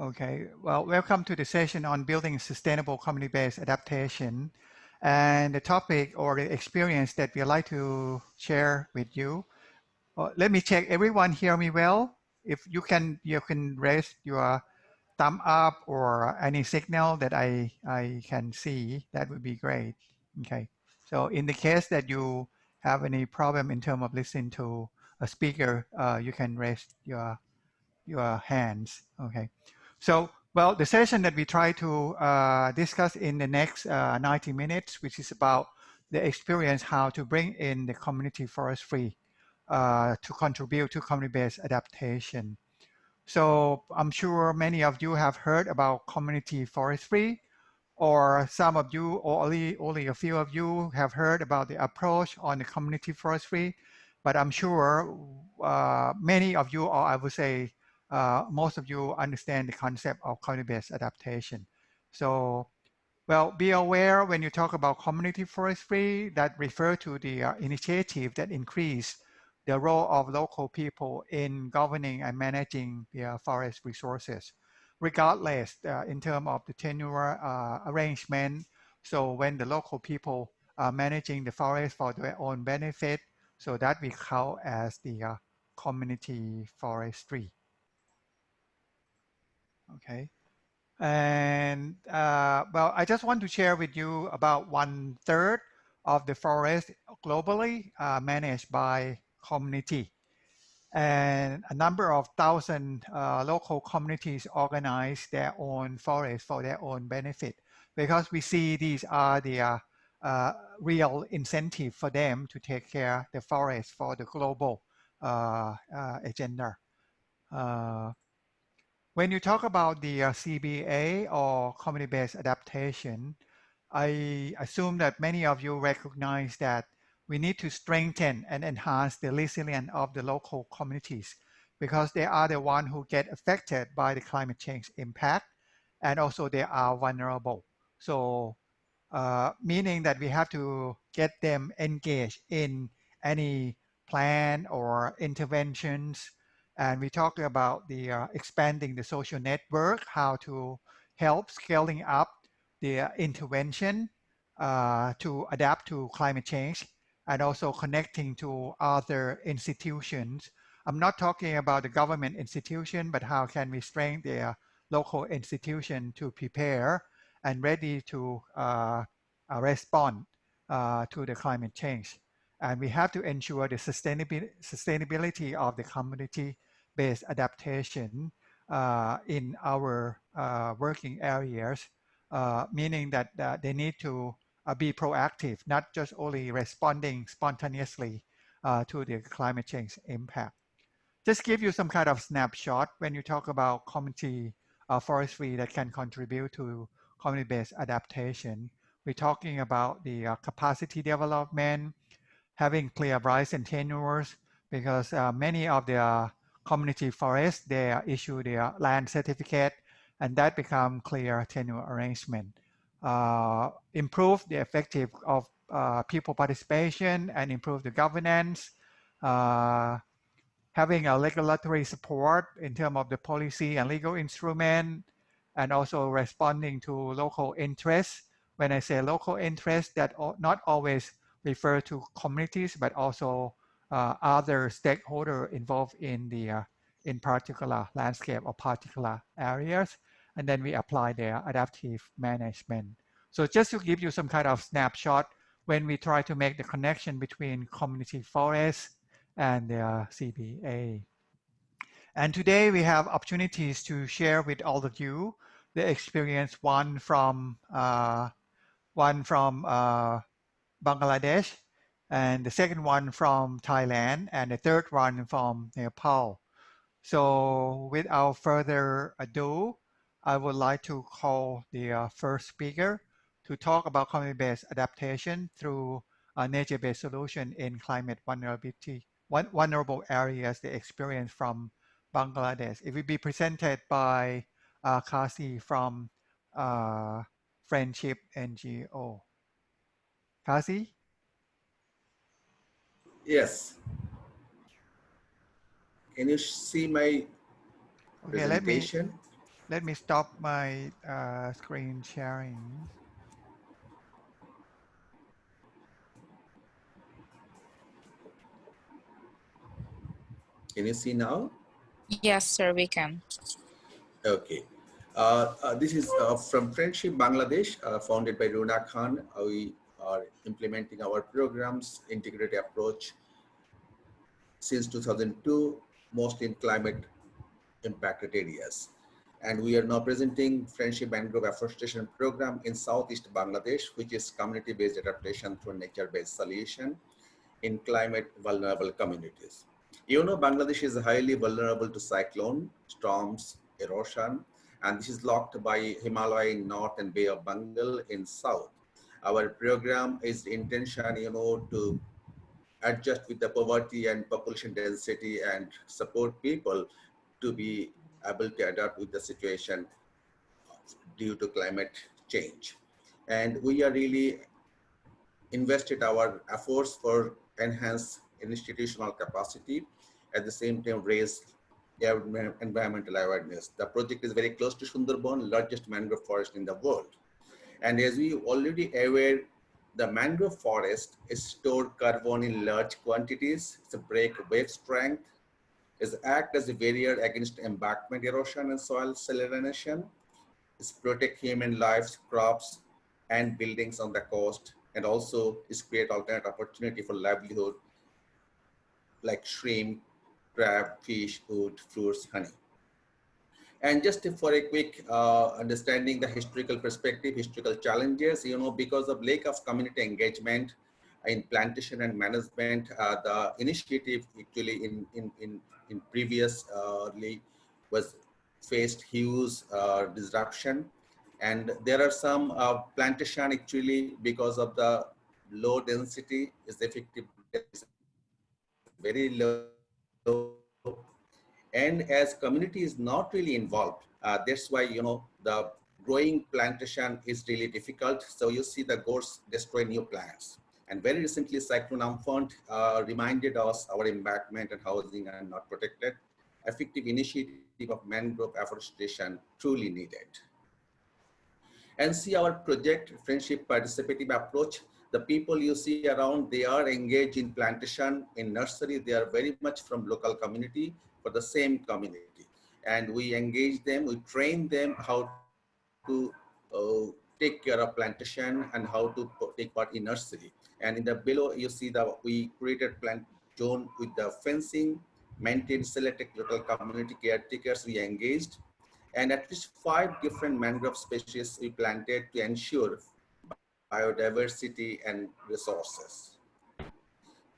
Okay, well, welcome to the session on building sustainable community-based adaptation. And the topic or the experience that we'd like to share with you. Uh, let me check, everyone hear me well? If you can, you can raise your thumb up or any signal that I, I can see, that would be great. Okay, so in the case that you have any problem in terms of listening to a speaker, uh, you can raise your, your hands, okay. So, well, the session that we try to uh, discuss in the next uh, 90 minutes, which is about the experience how to bring in the community forestry uh, to contribute to community-based adaptation. So I'm sure many of you have heard about community forestry, or some of you, or only, only a few of you have heard about the approach on the community forestry, but I'm sure uh, many of you, or I would say uh, most of you understand the concept of community-based adaptation. So, well, be aware when you talk about community forestry that refer to the uh, initiative that increase the role of local people in governing and managing the forest resources, regardless uh, in terms of the tenure uh, arrangement. So when the local people are managing the forest for their own benefit, so that we count as the uh, community forestry okay? And uh, well, I just want to share with you about one third of the forest globally uh, managed by community. And a number of thousand uh, local communities organize their own forest for their own benefit because we see these are the uh, uh, real incentive for them to take care the forest for the global uh, agenda. When you talk about the uh, CBA or community-based adaptation, I assume that many of you recognize that we need to strengthen and enhance the resilience of the local communities because they are the ones who get affected by the climate change impact and also they are vulnerable. So uh, meaning that we have to get them engaged in any plan or interventions and we talked about the uh, expanding the social network, how to help scaling up the uh, intervention uh, to adapt to climate change and also connecting to other institutions. I'm not talking about the government institution, but how can we strengthen the uh, local institution to prepare and ready to uh, uh, respond to the climate change. And we have to ensure the sustainability of the community based adaptation uh, in our uh, working areas, uh, meaning that uh, they need to uh, be proactive, not just only responding spontaneously uh, to the climate change impact. Just give you some kind of snapshot when you talk about community forestry that can contribute to community-based adaptation. We're talking about the capacity development, having clear rights and tenures, because many of the community forest, they issue their land certificate, and that become clear tenure arrangement. Uh, improve the effective of uh, people participation and improve the governance. Uh, having a regulatory support in terms of the policy and legal instrument, and also responding to local interests. When I say local interests, that not always refer to communities, but also other stakeholder involved in the uh, in particular landscape or particular areas, and then we apply their adaptive management. So just to give you some kind of snapshot, when we try to make the connection between community forests and the uh, CBA. And today we have opportunities to share with all of you the experience, one from uh, one from uh, Bangladesh and the second one from Thailand, and the third one from Nepal. So without further ado, I would like to call the uh, first speaker to talk about community-based adaptation through a nature-based solution in climate vulnerability, vulnerable areas they experience from Bangladesh. It will be presented by uh, Kasi from uh, Friendship NGO. Kasi? Yes. Can you see my okay, presentation? let me stop my uh, screen sharing. Can you see now? Yes, sir, we can. Okay. Uh, uh, this is uh, from Friendship Bangladesh, uh, founded by Runa Khan. Uh, we are implementing our programs, integrated approach since 2002, mostly in climate impacted areas. And we are now presenting Friendship Mangrove Afforestation Program in Southeast Bangladesh, which is community-based adaptation through nature-based solution in climate vulnerable communities. You know, Bangladesh is highly vulnerable to cyclone, storms, erosion, and this is locked by Himalaya in north and Bay of Bengal in south. Our program is intention, you know, to adjust with the poverty and population density and support people to be able to adapt with the situation due to climate change. And we are really invested our efforts for enhance institutional capacity, at the same time raise environmental awareness. The project is very close to Sundarban, largest mangrove forest in the world. And as we already aware, the mangrove forest is stored carbon in large quantities. It's a break wave strength is act as a barrier against embankment erosion and soil salinization. It's protect human lives, crops, and buildings on the coast, and also is create alternate opportunity for livelihood like shrimp, crab, fish, wood, fruits, honey. And just for a quick uh, understanding the historical perspective, historical challenges, you know, because of lack of community engagement, in plantation and management, uh, the initiative actually in, in, in, in previously uh, was faced huge uh, disruption. And there are some uh, plantation actually because of the low density is effective very low. And as community is not really involved, uh, that's why, you know, the growing plantation is really difficult. So you see the goats destroy new plants. And very recently, Cyclone Amphan uh, reminded us our embankment and housing are not protected. Effective initiative of mangrove afforestation truly needed. And see our project, Friendship Participative Approach. The people you see around, they are engaged in plantation, in nursery. They are very much from local community for the same community. And we engage them, we train them how to uh, take care of plantation and how to take part in nursery. And in the below, you see that we created plant zone with the fencing, maintained selected local community caretakers we engaged, and at least five different mangrove species we planted to ensure biodiversity and resources.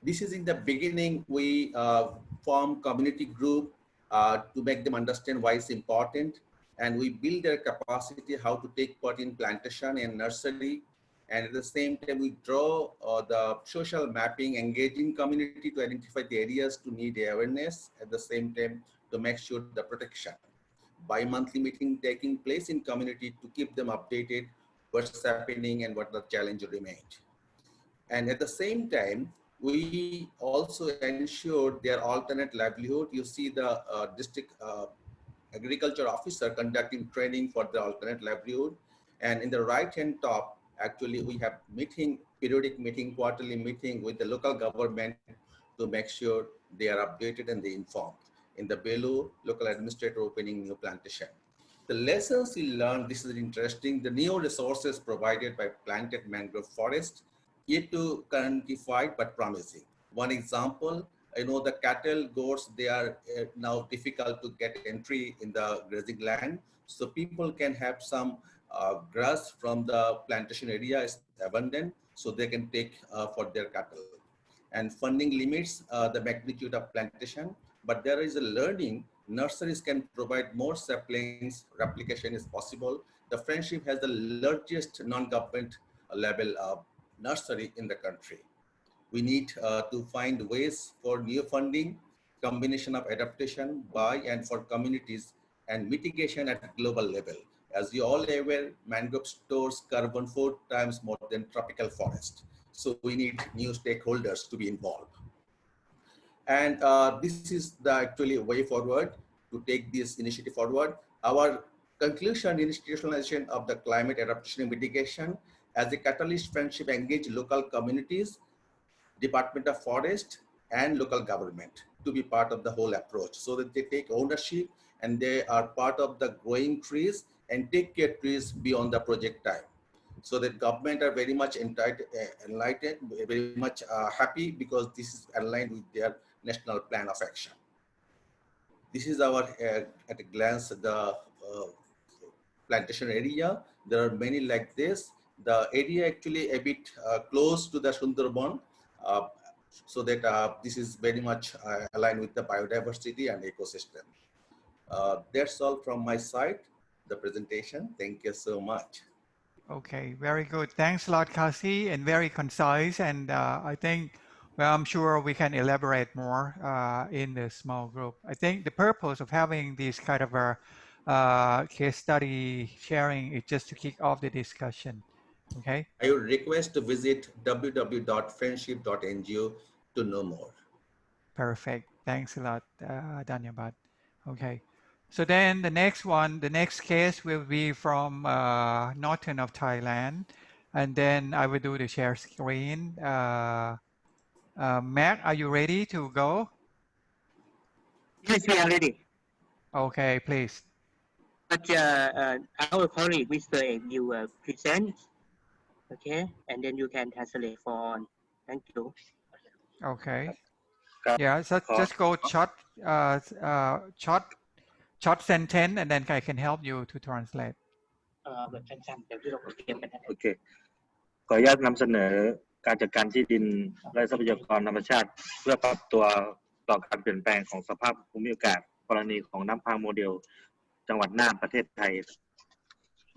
This is in the beginning, we uh, form community group uh, to make them understand why it's important. And we build their capacity how to take part in plantation and nursery and at the same time, we draw uh, the social mapping, engaging community to identify the areas to need awareness, at the same time to make sure the protection. Bi-monthly meeting taking place in community to keep them updated, what's happening and what the challenge remained. And at the same time, we also ensured their alternate livelihood. You see the uh, district uh, agriculture officer conducting training for the alternate livelihood. And in the right hand top, actually we have meeting, periodic meeting, quarterly meeting with the local government to make sure they are updated and they informed. In the Belu, local administrator opening new plantation. The lessons we learned, this is interesting, the new resources provided by planted mangrove forest, yet to quantify but promising. One example, I know the cattle, goats, they are uh, now difficult to get entry in the grazing land. So people can have some uh, grass from the plantation area is abundant, so they can take uh, for their cattle. And funding limits uh, the magnitude of plantation, but there is a learning. Nurseries can provide more saplings, replication is possible. The Friendship has the largest non-government level of nursery in the country. We need uh, to find ways for new funding, combination of adaptation by and for communities and mitigation at global level. As you all aware, mangrove stores carbon four times more than tropical forest. So we need new stakeholders to be involved. And uh, this is the actually way forward to take this initiative forward. Our conclusion, institutionalization of the climate adaptation and mitigation as a catalyst friendship engage local communities, Department of Forest and local government to be part of the whole approach so that they take ownership and they are part of the growing trees and take care trees beyond the project time. So that government are very much uh, enlightened, very much uh, happy because this is aligned with their national plan of action. This is our, uh, at a glance, the uh, plantation area. There are many like this. The area actually a bit uh, close to the Sundarban, uh, so that uh, this is very much aligned with the biodiversity and ecosystem. That's all from my side, the presentation. Thank you so much. Okay, very good. Thanks a lot, Kasi, and very concise. And uh, I think, well, I'm sure we can elaborate more uh, in the small group. I think the purpose of having this kind of a uh, case study sharing is just to kick off the discussion. Okay. I would request to visit www.friendship.ngo to know more. Perfect. Thanks a lot, uh, Danyabad. Okay. So then the next one, the next case will be from uh, northern of Thailand. And then I will do the share screen. Uh, uh, Matt, are you ready to go? Yes, we are ready. Okay, please. But uh, uh, our colleague, Mr. Ek, you uh, present, okay, and then you can translate for on. Thank you. Okay. ครับ Yeah, so ขอ just go short, uh, uh, short, short sentence, and then I can help you to translate. เอ่อแบบสั้นๆเดี๋ยวที่เราเตรียมกันนะโอเค ขออนุญาตนำเสนอการจัดการที่ดินและทรัพยากรธรรมชาติ เพื่อปรับตัวต่อการเปลี่ยนแปลงของสภาพภูมิอากาศกรณีของน้ำพังโมเดล จังหวัดน่านประเทศไทย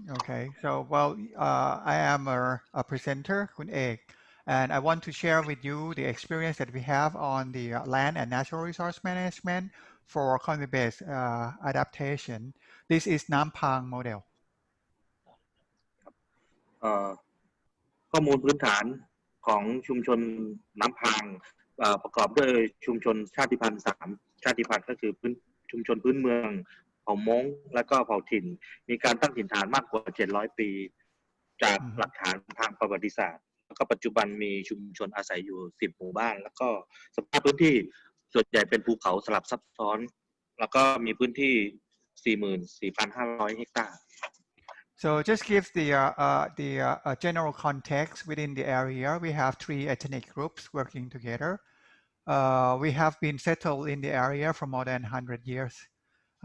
Okay, so well, uh, I am a, a presenter, Kun Ek, and I want to share with you the experience that we have on the uh, land and natural resource management for climate-based uh, adaptation. This is Nampang model. เอ่อข้อมูลพื้นฐานของชุมชนน้ำพางเอ่อประกอบด้วยชุมชนชาติพันธุ์สามชาติพันธุ์ก็คือพื้นชุมชนพื้นเมือง เผ่ามงและก็เผ่าถิ่น มีการตั้งถิ่นฐานมากกว่า 700 ปี จากอือฮึหลักฐานทางประวัติศาสตร์ แล้วก็ปัจจุบันมีชุมชนอาศัยอยู่ 10 หมู่บ้าน แล้วก็สภาพพื้นที่ส่วนใหญ่เป็นภูเขาสลับซับซ้อน แล้วก็มีพื้นที่ 44,500 เฮกตาร์ So just give the uh, uh, the uh, uh, general context within the area. We have three ethnic groups working together. Uh, we have been settled in the area for more than 100 years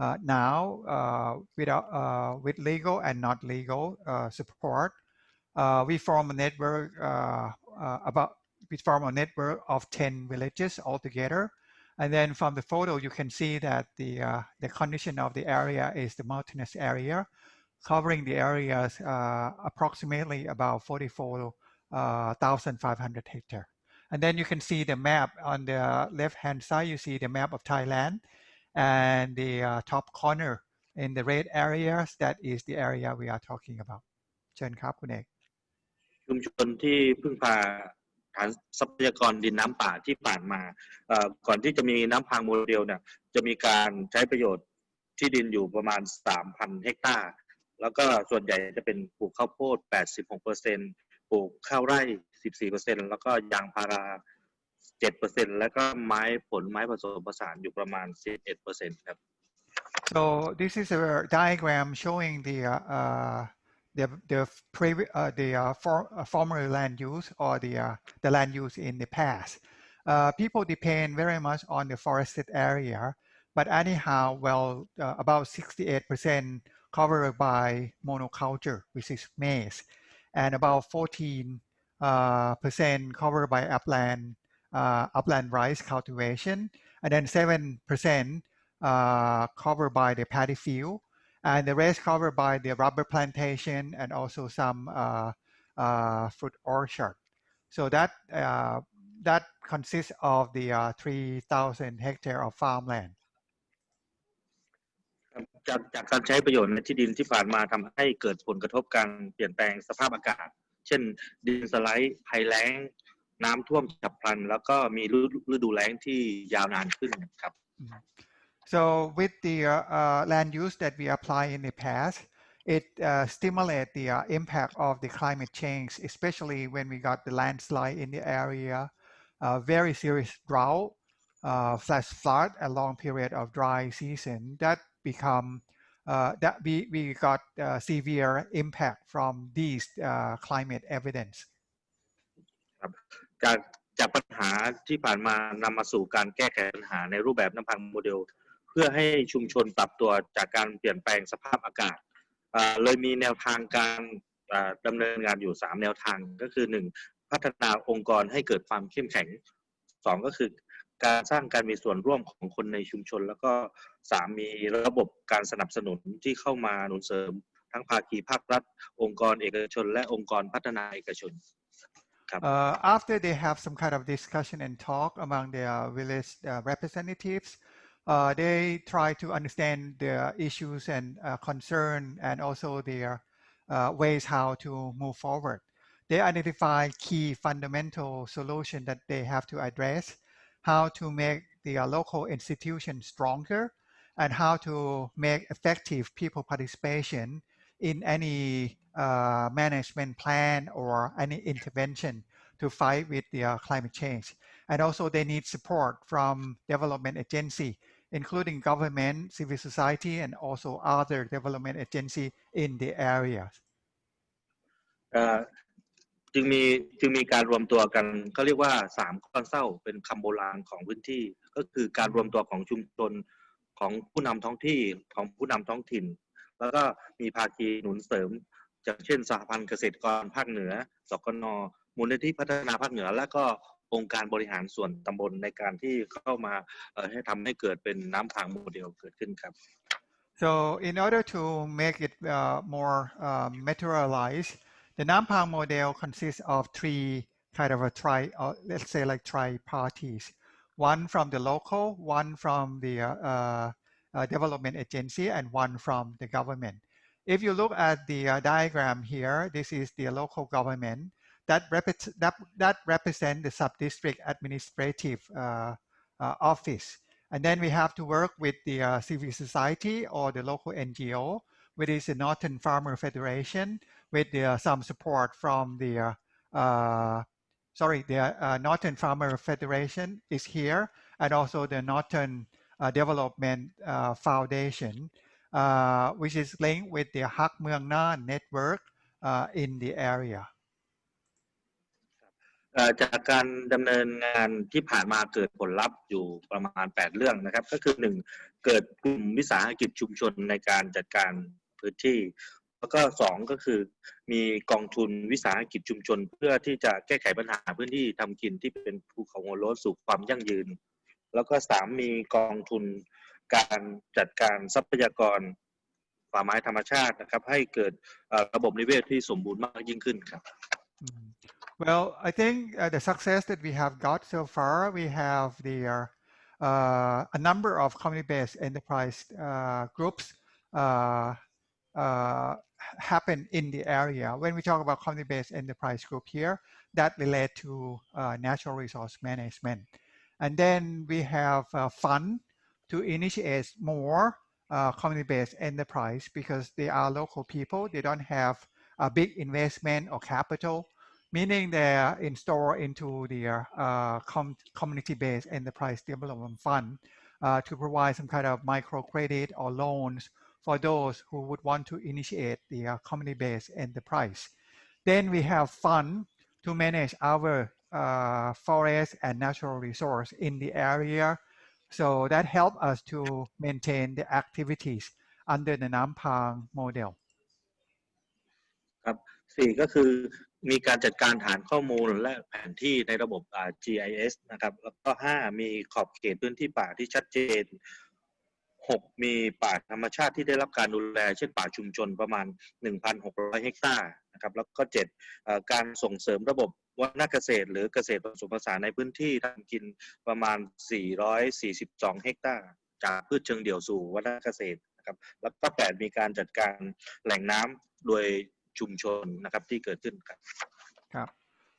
uh, now uh, without, uh, with legal and not legal uh, support. Uh, we form a network uh, uh, about we form a network of 10 villages altogether. And then from the photo, you can see that the uh, the condition of the area is the mountainous area covering the areas uh, approximately about 44,500 hectare. And then you can see the map on the left-hand side, you see the map of Thailand and the uh, top corner in the red areas, that is the area we are talking about. เชิญครับคุณเอกชุมชนที่พึ่งพาฐานทรัพยากรดินน้ำป่าที่ผ่านมาก่อนที่จะมีน้ำพังโมเดลเนี่ยจะมีการใช้ประโยชน์ที่ดินอยู่ประมาณ 3,000 เฮกตาร์ แล้วก็ส่วนใหญ่จะเป็นปลูกข้าวโพด 86เปอร์เซ็นปลูกข้าวไร่ 14เปอร์เซ็นแล้วก็ยางพารา 7เปอร์เซ็นแล้วก็ไม้ผลไม้ผสมผสานอยู่ประมาณ 11เปอร์เซ็นครับ So this is a diagram showing the uh, uh, the the previous uh, the uh, for, uh, former land use or the uh, the land use in the past. Uh, people depend very much on the forested area, but anyhow, well, uh, about 68% covered by monoculture, which is maize, and about 14 uh, percent covered by upland uh, upland rice cultivation, and then 7 percent uh, covered by the paddy field, and the rest covered by the rubber plantation and also some uh, uh, fruit orchard. So that uh, that consists of the uh, 3,000 hectare of farmland. จากจากการใช้ประโยชน์ในที่ดินที่ผ่านมาทำให้เกิดผลกระทบการเปลี่ยนแปลงสภาพอากาศ เช่น ดินสไลด์ภัยแล้ง น้ำท่วมฉับพลัน แล้วก็มีฤฤดูแล้งที่ยาวนานขึ้นครับ Mhm. So with the uh, uh, land use that we apply in the past, it uh, stimulate the uh, impact of the climate change, especially when we got the landslide in the area, uh, very serious drought, uh, flash flood, a long period of dry season that become uh, that we, we got uh, severe impact from these uh, climate evidence. จากจากปัญหาที่ผ่านมานำมาสู่การแก้ไขปัญหาในรูปแบบน้ำพังโมเดล เพื่อให้ชุมชนปรับตัวจากการเปลี่ยนแปลงสภาพอากาศเลยมีแนวทางการอ่าดำเนินงานอยู่ 3 แนวทางก็คือ 1. พัฒนาองค์กรให้เกิดความเข้มแข็ง 2 ก็คือการสร้างการมีส่วนร่วมของคนในชุมชน แล้วก็ 3 มีระบบการสนับสนุนที่เข้ามาหนุนเสริม ทั้งภาคีภาครัฐ องค์กรเอกชน และองค์กรพัฒนาเอกชน Uh, after they have some kind of discussion and talk among their village uh, representatives, uh, they try to understand their issues and uh, concern and also their uh, ways how to move forward. They identify key fundamental solution that they have to address, how to make the uh, local institution stronger, and how to make effective people participation in any uh, management plan or any intervention to fight with the uh, climate change. And also they need support from development agency, including government, civil society, and also other development agency in the area. เอ่อจึงมีจึงมีการรวมตัวกันเขาเรียกว่าสามก้อนเศร้าเป็นคำโบราณของพื้นที่ ก็คือการรวมตัวของชุมชนของผู้นำท้องที่ของผู้นำท้องถิ่น แล้วก็มีภาคีหนุนเสริมอย่างเช่นสหพันธ์เกษตรกรภาคเหนือ สกน มูลนิธิพัฒนาภาคเหนือ และก็องค์การบริหารส่วนตำบลในการที่เข้ามาให้ทำให้เกิดเป็นน้ำพังโมเดลเกิดขึ้นครับ So in order to make it uh, more um, materialized, the Nampang model consists of three kind of a tri, uh, let's say like tri-parties. One from the local, one from the uh, uh, uh, development agency, and one from the government. If you look at the uh, diagram here, this is the local government that, repre- that, that represent the sub-district administrative uh, uh, office. And then we have to work with the uh, civil society or the local NGO, which is the Northern Farmer Federation, with the, some support from the, uh, uh, sorry, the uh, Northern Farmer Federation is here, and also the Northern uh, Development uh, Foundation, uh, which is linked with the Hak Muang Na network uh, in the area. เอ่อจากการดำเนินงานที่ผ่านมาเกิดผลลัพธ์อยู่ประมาณ 8 เรื่องนะครับ ก็คือ 1 เกิดกลุ่มวิสาหกิจชุมชนในการจัดการพื้นที่ แล้วก็ 2 ก็คือ มีกองทุนวิสาหกิจชุมชน เพื่อที่จะแก้ไขปัญหาพื้นที่ทำกินที่เป็นภูเขาหัวโล้นสู่ความยั่งยืน แล้วก็3มีกองทุนการจัดการทรัพยากรป่าไม้ธรรมชาตินะครับ ให้เกิดระบบนิเวศที่สมบูรณ์มากยิ่งขึ้นครับ Well, I think uh, the success that we have got so far, we have the uh, a number of community-based enterprise uh, groups uh, uh, happen in the area. When we talk about community-based enterprise group here, that relate to uh, natural resource management. And then we have a fund to initiate more uh, community-based enterprise because they are local people. They don't have a big investment or capital, meaning they are installed into the uh, com- community-based enterprise development fund uh, to provide some kind of microcredit or loans for those who would want to initiate the uh, community-based enterprise. Then we have fund to manage our uh, forest and natural resource in the area. So that help us to maintain the activities under the Nampang model. ครับสี่ก็คือมีการจัดการฐานข้อมูลและแผนที่ในระบบ GIS นะครับแล้วก็ห้ามีขอบเขตพื้นที่ป่าที่ชัดเจนหกมีป่าธรรมชาติที่ได้รับการดูแล เช่นป่าชุมชนประมาณ 1,600 เฮกตาร์นะครับแล้วก็เจ็ดการส่งเสริมระบบ วัฒนเกษตร หรือเกษตรผสมผสานในพื้นที่ทำกินประมาณ 442 เฮกตาร์ จากพืชเชิงเดี่ยวสู่วัฒนเกษตรนะครับ แล้วก็แปดมีการจัดการแหล่งน้ำโดยชุมชนนะครับที่เกิดขึ้นครับ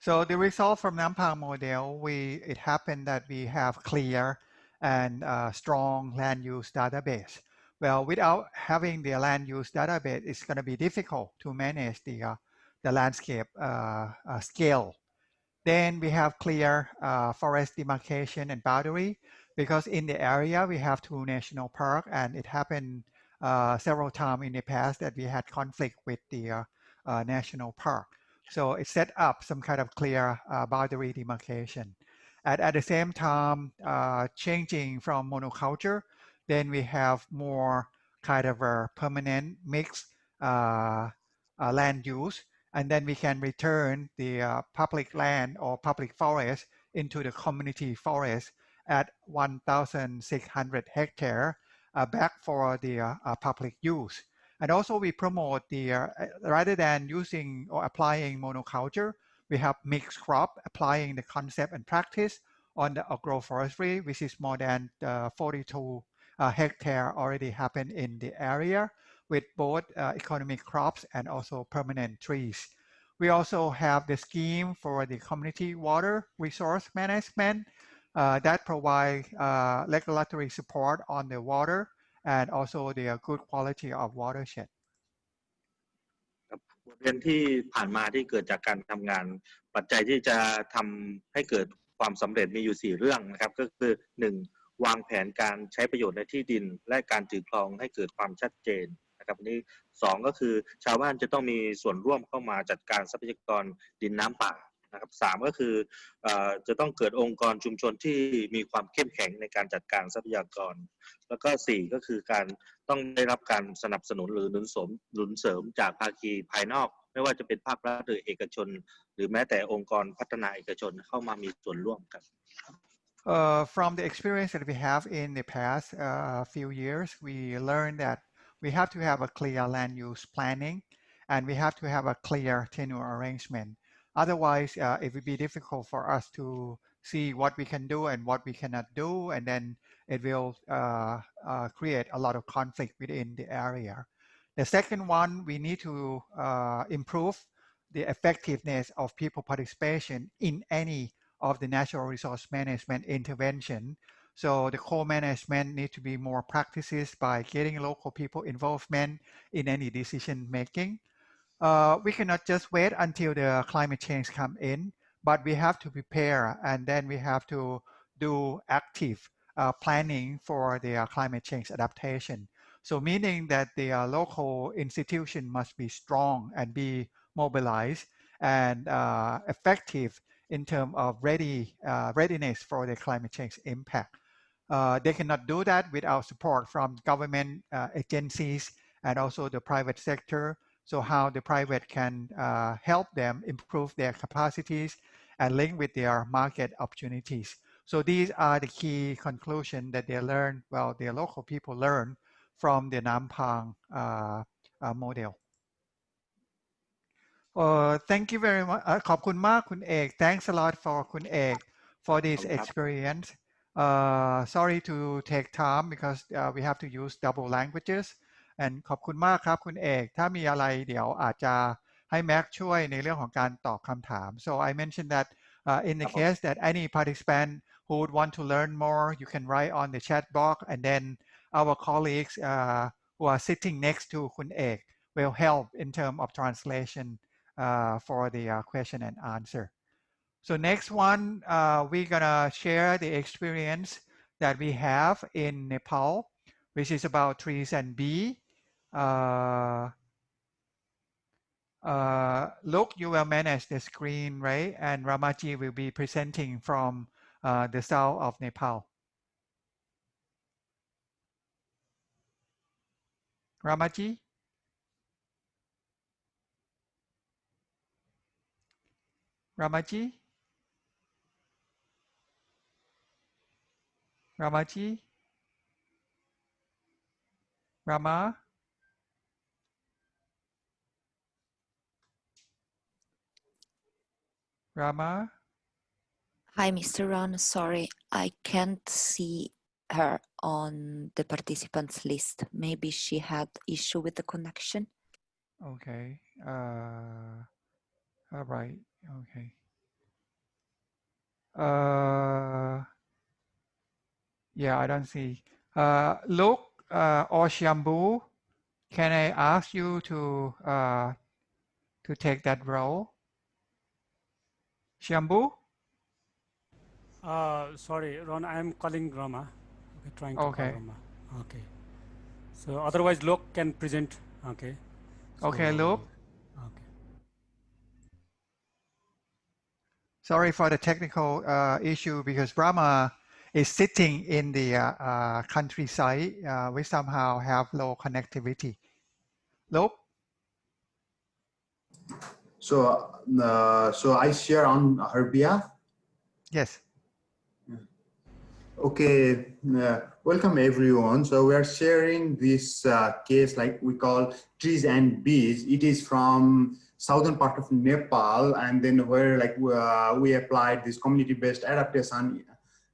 So the result from Nampang model, we it happened that we have clear and uh, strong land use database. Well, without having the land use database, it's going to be difficult to manage the, uh, the landscape uh, uh, scale. Then we have clear uh, forest demarcation and boundary because in the area we have two national park and it happened uh, several times in the past that we had conflict with the uh, uh, national park. So it set up some kind of clear uh, boundary demarcation. And at the same time, uh, changing from monoculture, then we have more kind of a permanent mixed land use and then we can return the uh, public land or public forest into the community forest at 1,600 hectare uh, back for the uh, uh, public use. And also we promote the, uh, rather than using or applying monoculture, we have mixed crop applying the concept and practice on the agroforestry, which is more than 42 hectare already happened in the area with both uh, economic crops and also permanent trees. We also have the scheme for the community water resource management uh, that provide uh, regulatory support on the water and also the good quality of watershed. บทเรียนที่ผ่านมาที่เกิดจากการทำงาน ปัจจัยที่จะทำให้เกิดความสำเร็จมีอยู่ 4 เรื่องนะครับ ก็คือ 1. วางแผนการใช้ประโยชน์ในที่ดิน และการถือครองให้เกิดความชัดเจน นะครับนี้สองก็คือชาวบ้านจะต้องมีส่วนร่วมเข้ามาจัดการทรัพยากรดินน้ำป่านะครับสามก็คือจะต้องเกิดองค์กรชุมชนที่มีความเข้มแข็งในการจัดการทรัพยากร แล้วก็สี่ก็คือการต้องได้รับการสนับสนุนหรือหนุนสมหนุนเสริมจากภาคีภายนอก ไม่ว่าจะเป็นภาครัฐหรือเอกชน หรือแม้แต่องค์กรพัฒนาเอกชนเข้ามามีส่วนร่วมครับ Uh, from the experience that we have in the past uh, few years, we learned that we have to have a clear land use planning and we have to have a clear tenure arrangement. Otherwise, uh, it would be difficult for us to see what we can do and what we cannot do, and then it will uh, uh, create a lot of conflict within the area. The second one, we need to uh, improve the effectiveness of people participation in any of the natural resource management intervention so the co-management need to be more practices by getting local people involvement in any decision making. Uh, we cannot just wait until the climate change come in, but we have to prepare and then we have to do active uh, planning for the climate change adaptation. So meaning that the uh, local institution must be strong and be mobilized and uh, effective in terms of ready uh, readiness for the climate change impact. Uh, they cannot do that without support from government uh, agencies and also the private sector. So how the private can uh, help them improve their capacities and link with their market opportunities. So these are the key conclusions that they learn, well, the local people learn from the Nampang uh, uh, model. Uh, thank you very much. ขอบคุณมากคุณเอก Thanks a lot for คุณเอก for this experience. Uh, sorry to take time because uh, we have to use double languages and ขอบคุณมากครับคุณเอก ถ้ามีอะไรเดี๋ยวอาจจะให้แม็กช่วยในเรื่องของการตอบคำถาม so I mentioned that uh, in the case that any participant who would want to learn more you can write on the chat box and then our colleagues uh, who are sitting next to คุณเอก will help in terms of translation uh, for the uh, question and answer so next one, uh, we're gonna share the experience that we have in Nepal, which is about trees and bee. Uh, uh, look, you will manage the screen, right? And Ramaji will be presenting from uh, the south of Nepal. Ramaji? Ramaji? Ramaji? Rama? Rama? Hi, Mr. Ron. Sorry, I can't see her on the participants list. Maybe she had issue with the connection. Okay. Uh, all right. Okay. Uh, Yeah, I don't see. Uh, Lok uh, or Shambu, can I ask you to uh, to take that role? Shambu? Uh, sorry, Ron, I am calling Rama. Okay, trying to Okay. call Rama. Okay. So otherwise, Lok can present. Okay. Okay, So- Lok. Okay. Sorry for the technical uh, issue because Rama is sitting in the uh, uh, countryside. Uh, we somehow have low connectivity. Lok? So, uh, so I share on her behalf. Yes. Okay, uh, welcome everyone. So we are sharing this uh, case like we call trees and bees. It is from southern part of Nepal and then where like uh, we applied this community-based adaptation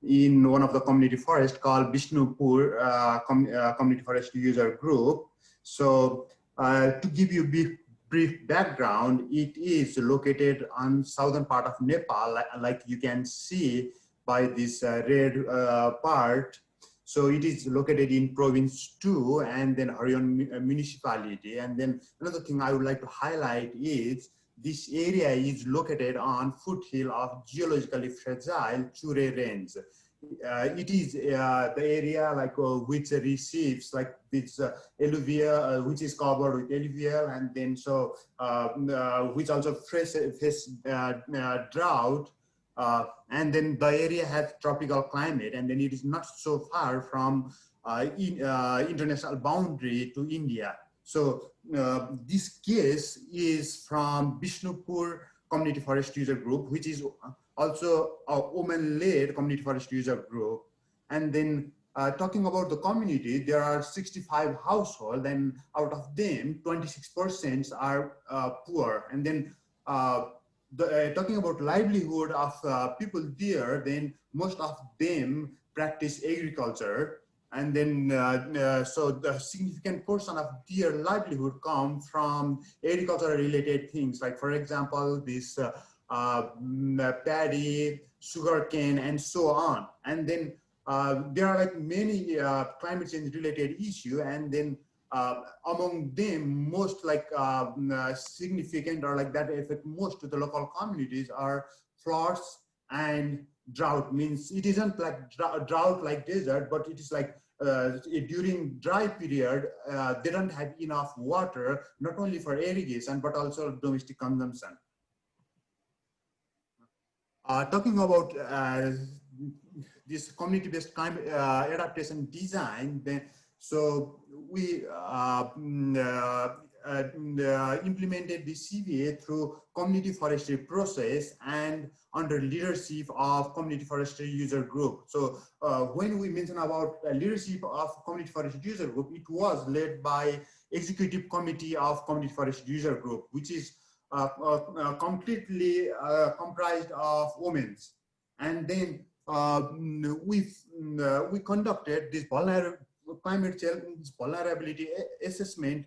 in one of the community forest called Vishnupur uh, com uh, community forest user group. So uh, to give you brief, brief background, it is located on southern part of Nepal, like, like you can see by this uh, red uh, part. So it is located in province two and then mu- uh, municipality. And then another thing I would like to highlight is this area is located on foothill of geologically fragile Chure range. Uh, it is uh, the area like uh, which receives like this uh, alluvial, uh, which is covered with alluvial and then so uh, uh, which also face, face uh, drought and then the area has tropical climate and then it is not so far from in, international boundary to India. So uh, this case is from Bishnupur Community Forest User Group, which is also a woman-led community forest user group. And then uh, talking about the community, there are 65 households and out of them, 26% are uh, poor. And then uh, the, uh, talking about livelihood of uh, people there, then most of them practice agriculture. And then, uh, uh, so the significant portion of their livelihood come from agricultural related things. Like for example, this uh, uh, mm, paddy, sugarcane, and so on. And then there are like many climate change related issue. And then uh, among them, most like mm, uh, significant or like that affect most to the local communities are floods and drought. Means it isn't like drought, like desert, but it is like uh, during dry period, uh, they don't have enough water, not only for irrigation, but also domestic consumption. Uh, talking about uh, this community-based climate uh, adaptation design, then so we uh, implemented the CBA through community forestry process and under leadership of community forestry user group. So uh, when we mention about uh, leadership of community forestry user group, it was led by executive committee of community forestry user group, which is uh, uh, completely uh, comprised of women. And then mm, we we conducted this vulner climate change vulnerability assessment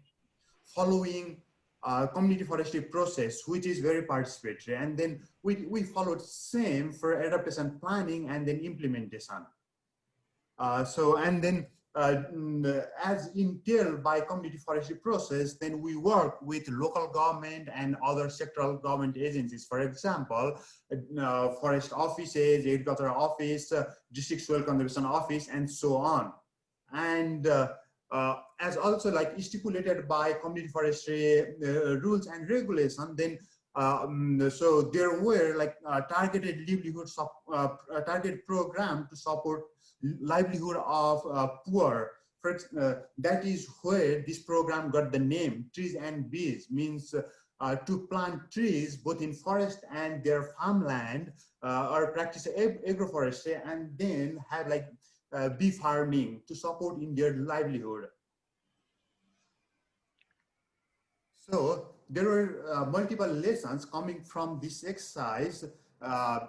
following uh, community forestry process, which is very participatory. And then we, we followed same for adaptation planning and then implementation. Uh, so, and then uh, as entailed by community forestry process, then we work with local government and other sectoral government agencies. For example, uh, forest offices, agricultural office, uh, district soil conservation office, and so on. And uh, as also like stipulated by community forestry uh, rules and regulation, then um, so there were like uh, targeted livelihood uh, uh, targeted program to support livelihood of uh, poor. That is where this program got the name trees and bees means to plant trees both in forest and their farmland or practice ag- agroforestry and then have like uh, bee farming to support in their livelihood. So there were uh, multiple lessons coming from this exercise uh,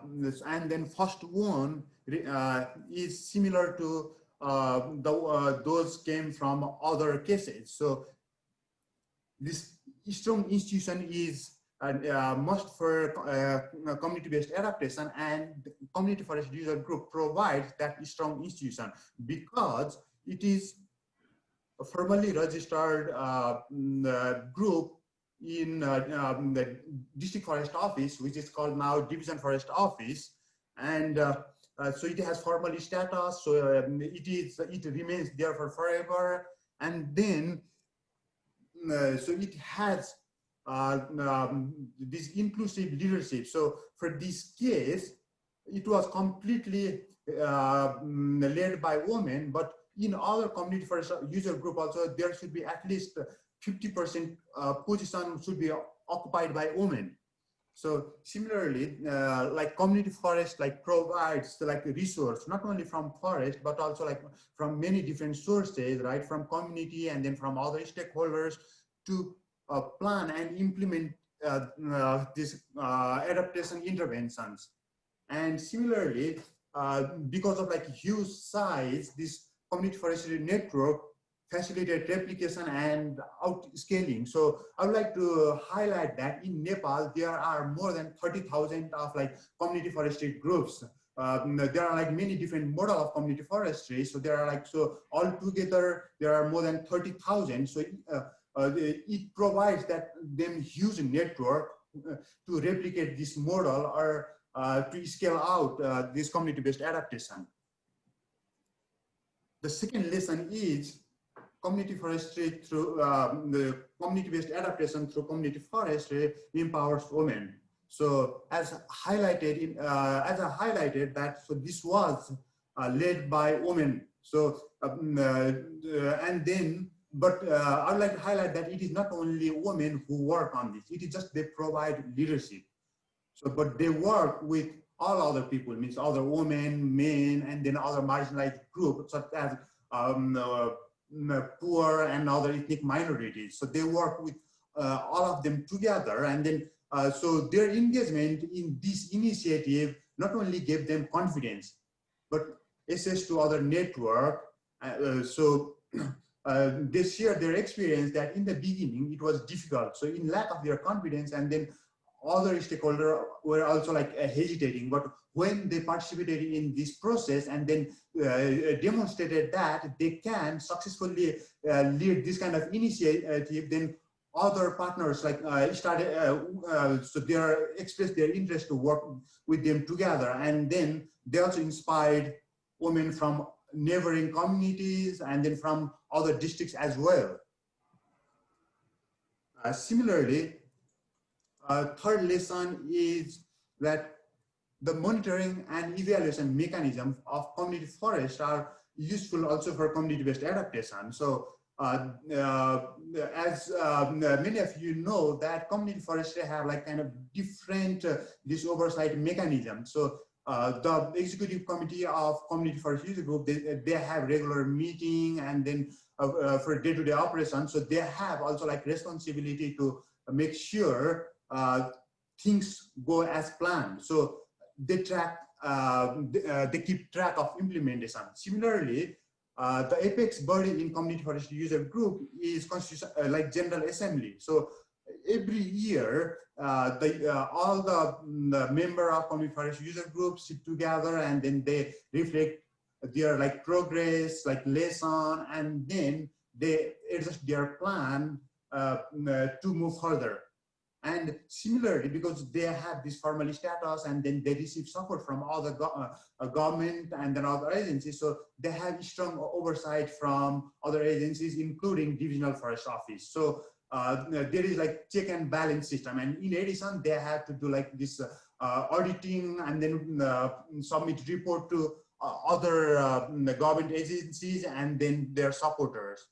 and then first one uh, is similar to uh, the, uh, those came from other cases. So this strong institution is uh, must for uh, community-based adaptation and community forest user group provides that strong institution because it is a formally registered uh, mm, group in uh, um, the district forest office, which is called now division forest office. And uh, uh, so it has formal status. So um, it is, it remains there for forever. And then, so it has uh, um, this inclusive leadership. So for this case, it was completely uh, mm, led by women, but in other community forest user group also, there should be at least 50% uh, position should be occupied by women. So similarly, uh, like community forest like provides like resource, not only from forest, but also like from many different sources, right? From community and then from other stakeholders to uh, plan and implement uh, uh, these adaptation interventions. And similarly, because of like huge size, this community forestry network facilitate replication and outscaling. So I would like to highlight that in Nepal, there are more than 30,000 of like community forestry groups. Um, there are like many different model of community forestry. So there are like, so all together, there are more than 30,000. So uh, uh, it provides that them huge network uh, to replicate this model or uh, to scale out this community-based adaptation. The second lesson is community forestry through um, the community-based adaptation through community forestry empowers women. So as highlighted in, uh, as I highlighted that, so this was uh, led by women. So, um, uh, and then but uh, I'd like to highlight that it is not only women who work on this. It is just they provide leadership. So, but they work with all other people, means other women, men, and then other marginalized groups such as um, uh, poor and other ethnic minorities. So they work with uh, all of them together, and then uh, so their engagement in this initiative not only gave them confidence, but access to other network. Uh, so uh, they share their experience that in the beginning it was difficult. So in lack of their confidence and then other stakeholders were also like uh, hesitating, but when they participated in this process and then uh, demonstrated that they can successfully uh, lead this kind of initiative, then other partners like uh, started, uh, so they are expressed their interest to work with them together. And then they also inspired women from neighboring communities and then from other districts as well. Uh, similarly, uh, third lesson is that the monitoring and evaluation mechanism of community forests are useful also for community-based adaptation. So uh, uh, as uh, many of you know that community forestry have like kind of different uh, this oversight mechanism. So uh, the executive committee of community forest user group they, they have regular meeting and then uh, uh, for day-to-day -day operations so they have also like responsibility to make sure uh, things go as planned. So they track uh, they, uh, they, keep track of implementation. Similarly the apex body in community forest user group is like general assembly. So every year, uh, the, uh, all the, the, member of community user groups sit together and then they reflect their like progress, like lesson, and then they adjust their plan uh, to move further. And similarly, because they have this formal status and then they receive support from other go uh, government and then other agencies, so they have strong oversight from other agencies, including divisional forest office. So uh, there is like check and balance system. And in addition, they have to do like this uh, auditing and then uh, submit report to uh, other uh, government agencies and then their supporters.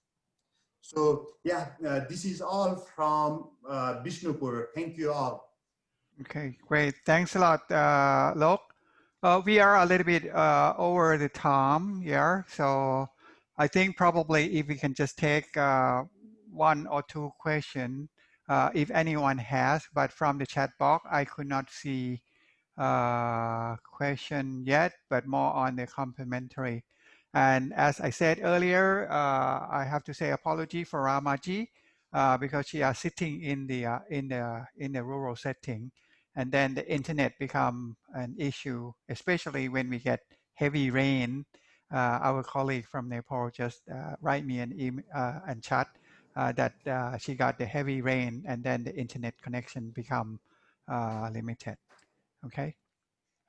So yeah, uh, this is all from Bishnupur. Thank you all. Okay, great. Thanks a lot, uh, Lok. we are a little bit over the time here. So I think probably if we can just take one or two questions uh, if anyone has, but from the chat box, I could not see uh, question yet, but more on the complementary. And as I said earlier, uh, I have to say apology for Ramaji. uh, because she are sitting in the uh, in the in the rural setting, and then the internet become an issue, especially when we get heavy rain. Uh, our colleague from Nepal just uh, write me an email uh, and chat that uh, she got the heavy rain, and then the internet connection become uh, limited. Okay.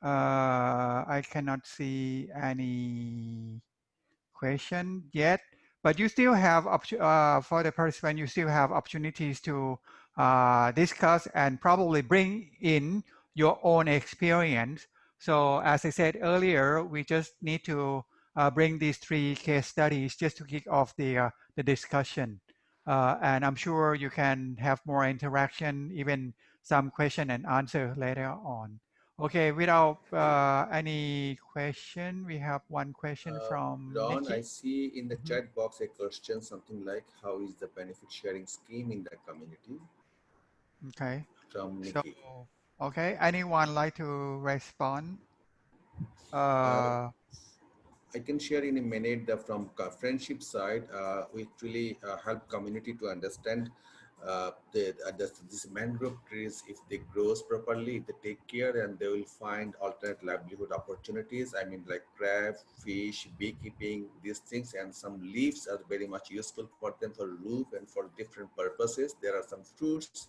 Uh, I cannot see any question yet, but you still have uh, for the participant. You still have opportunities to uh, discuss and probably bring in your own experience. So as I said earlier, we just need to uh, bring these three case studies just to kick off the uh, the discussion. Uh, and I'm sure you can have more interaction, even some question and answer later on. Okay, without uh, any question, we have one question Uh, from Ron, Nikki. I see in the Mhm. chat box a question, something like, how is the benefit sharing scheme in the community? Okay, From Nikki. so okay, anyone like to respond? Uh, Uh, I can share in a minute that from friendship side, uh, we really uh, help community to understand uh, the, the, this mangrove trees, if they grows properly, they take care and they will find alternate livelihood opportunities. I mean, like crab, fish, beekeeping, these things, and some leaves are very much useful for them for roof and for different purposes. There are some fruits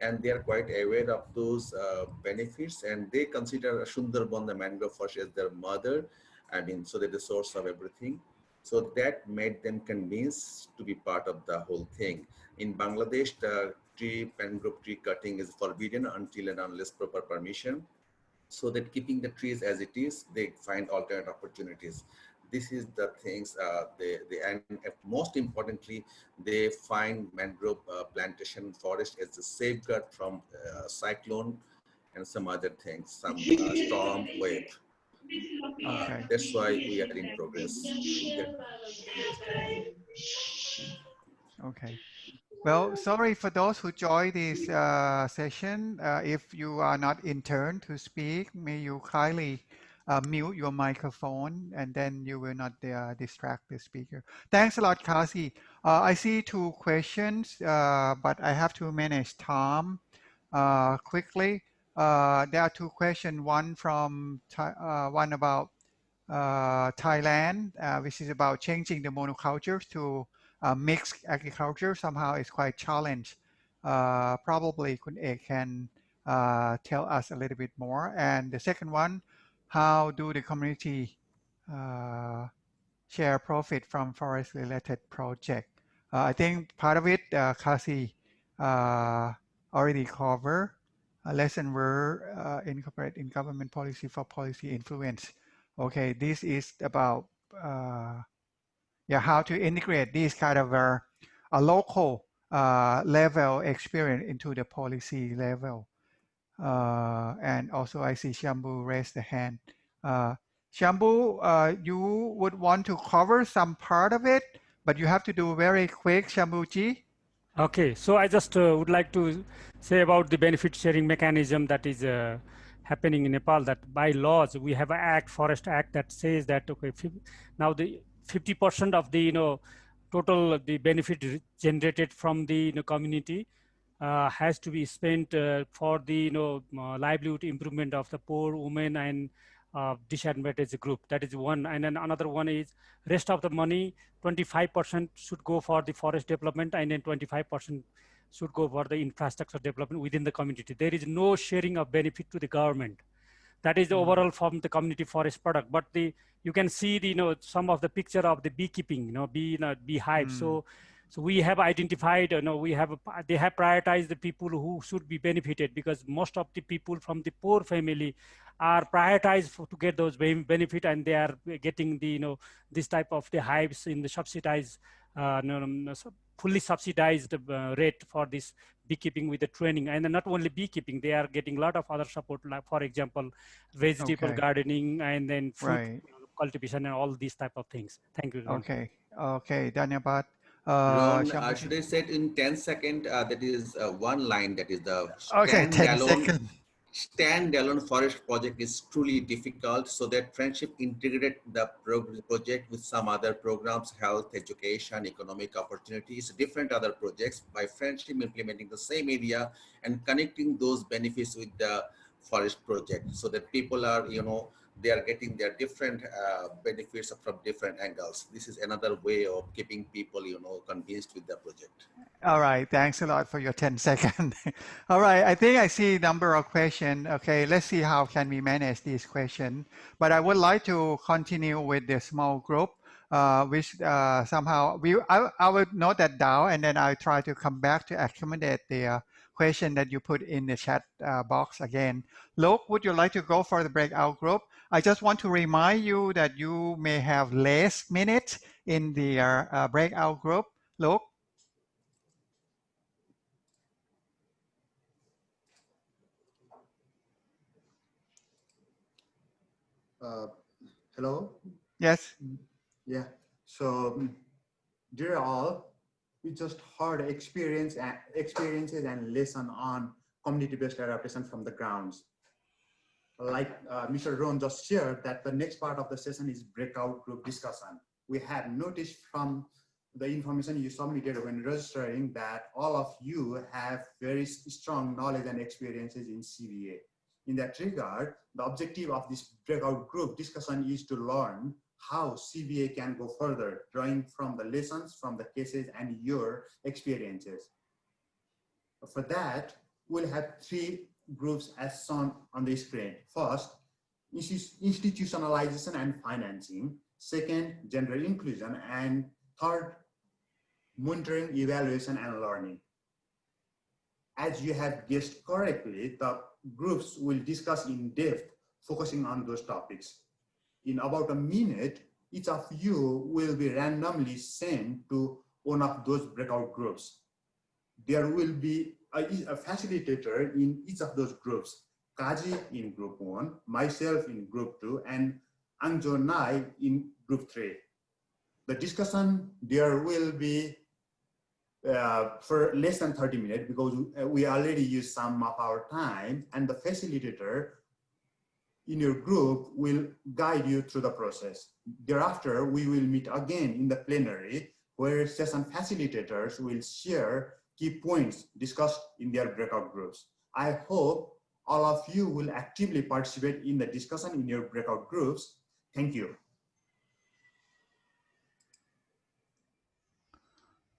and they are quite aware of those uh, benefits and they consider Sundarban, the mangrove forest as their mother I mean, so they're the source of everything. So that made them convinced to be part of the whole thing. In Bangladesh, the tree, mangrove tree cutting is forbidden until and unless proper permission. So that keeping the trees as it is, they find alternate opportunities. This is the things, uh, they, they, and most importantly, they find mangrove uh, plantation forest as a safeguard from uh, cyclone and some other things, some uh, storm wave. Uh, Okay. that's why we are in progress. Okay. Well, sorry for those who joined this uh, session. Uh, if you are not in turn to speak, may you kindly uh, mute your microphone and then you will not uh, distract the speaker. Thanks a lot, Kasi. Uh, I see two questions, uh, but I have to manage time uh, quickly. Uh, there are two questions, one from, uh, one about uh, Thailand, uh, which is about changing the monoculture to uh, mixed agriculture. Somehow it's quite challenged. Uh, probably Kun Ek can tell us a little bit more. And the second one, how do the community share profit from forest related project? I think part of it, Kasi already covered. A lesson were uh, incorporate in government policy for policy influence. Okay, this is about uh, yeah how to integrate this kind of a, a local uh, level experience into the policy level. Uh, and also I see Shambu raise the hand. Uh, Shambu, uh, you would want to cover some part of it, but you have to do very quick, Shambuji. Okay, so I just uh, would like to say about the benefit sharing mechanism that is uh, happening in Nepal. That by laws we have an act, Forest Act, that says that okay, now the 50% of the you know total the benefit generated from the you know, community uh, has to be spent uh, for the you know uh, livelihood improvement of the poor women and uh, disadvantaged group. That is one, and then another one is rest of the money 25% should go for the forest development and then 25% should go for the infrastructure development within the community. There is no sharing of benefit to the government. That is the Mm. overall from the community forest product. But the you can see the you know some of the picture of the beekeeping, you know, bee you know, beehive. Mm. So so we have identified, you know, we have they have prioritized the people who should be benefited because most of the people from the poor family are prioritized for, to get those ben- benefit and they are getting the you know this type of the hives in the subsidized uh, no, fully subsidized uh, rate for this beekeeping with the training and then not only beekeeping they are getting a lot of other support like for example vegetable Okay. gardening and then food Right. cultivation and all these type of things thank you. Okay. Okay. Dhanyabad. Uh, Ron, uh, should I say it in 10 second? Uh, that is uh, one line. That is the Okay, 10 stand-alone seconds. standalone forest project is truly difficult. So that friendship integrated the project with some other programs, health, education, economic opportunities, different other projects by friendship implementing the same area and connecting those benefits with the forest project so that people are, you know, they are getting their different uh, benefits from different angles. This is another way of keeping people, you know, convinced with the project. All right, thanks a lot for your 10 second. All right, I think I see a number of questions. Okay, let's see how can we manage this question. But I would like to continue with the small group, uh, which uh, somehow we I, I would note that down and then I'll try to come back to accommodate the uh, question that you put in the chat uh, box again. Lok, would you like to go for the breakout group? I just want to remind you that you may have less minutes in the uh, uh, breakout group. Lok, Uh, hello. Yes. Yeah. So, dear all, we just heard experience and experiences and lesson on community-based adaptation from the grounds. Like uh, Mr. Ron just shared that the next part of the session is breakout group discussion. We had noticed from the information you submitted when registering that all of you have very strong knowledge and experiences in CBA. In that regard, the objective of this breakout group discussion is to learn how CBA can go further, drawing from the lessons from the cases and your experiences. For that, we'll have three groups as shown on the screen. First, institutionalization and financing. Second, gender inclusion. And third, monitoring, evaluation, and learning. As you have guessed correctly, the groups will discuss in depth, focusing on those topics. In about a minute, each of you will be randomly sent to one of those breakout groups. There will be a, a facilitator in each of those groups. Kaji in group one, myself in group two, and Angjo Nai in group three. The discussion there will be uh, for less than 30 minutes because we already used some of our time and the facilitator in your group will guide you through the process. Thereafter, we will meet again in the plenary where session facilitators will share key points discussed in their breakout groups. I hope all of you will actively participate in the discussion in your breakout groups. Thank you.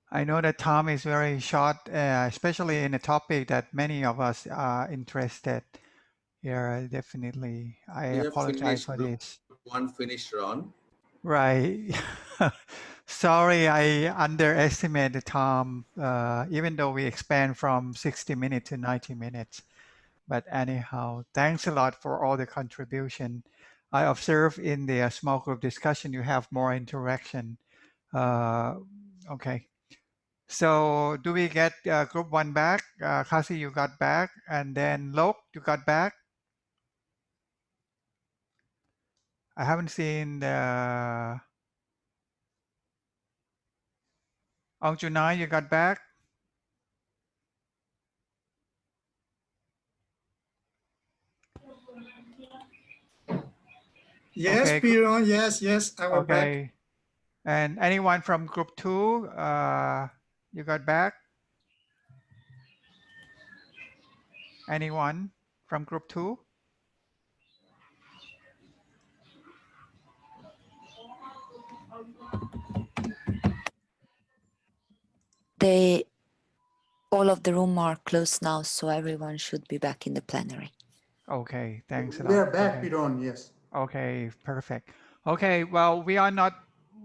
I know that time is very short, uh, especially in a topic that many of us are interested. Yeah, definitely. I We apologize for this. One finished run. Right. Sorry, I underestimated Tom, uh, even though we expand from 60 minutes to 90 minutes. But anyhow, thanks a lot for all the contribution. I observe in the uh, small group discussion, you have more interaction. Uh, okay. So do we get uh, group one back? Uh, Kasi, you got back. And then Lok, you got back? I haven't seen the... Ong Junai, you got back? Yes, Okay, Piron. Yes, yes, I was back. Okay. And anyone from group two, uh, you got back? Anyone from group two? They, all of the room are closed now, so everyone should be back in the plenary. Okay, thanks a lot. We are back, Okay. Piron, yes. Okay, perfect. Okay, well, we are not,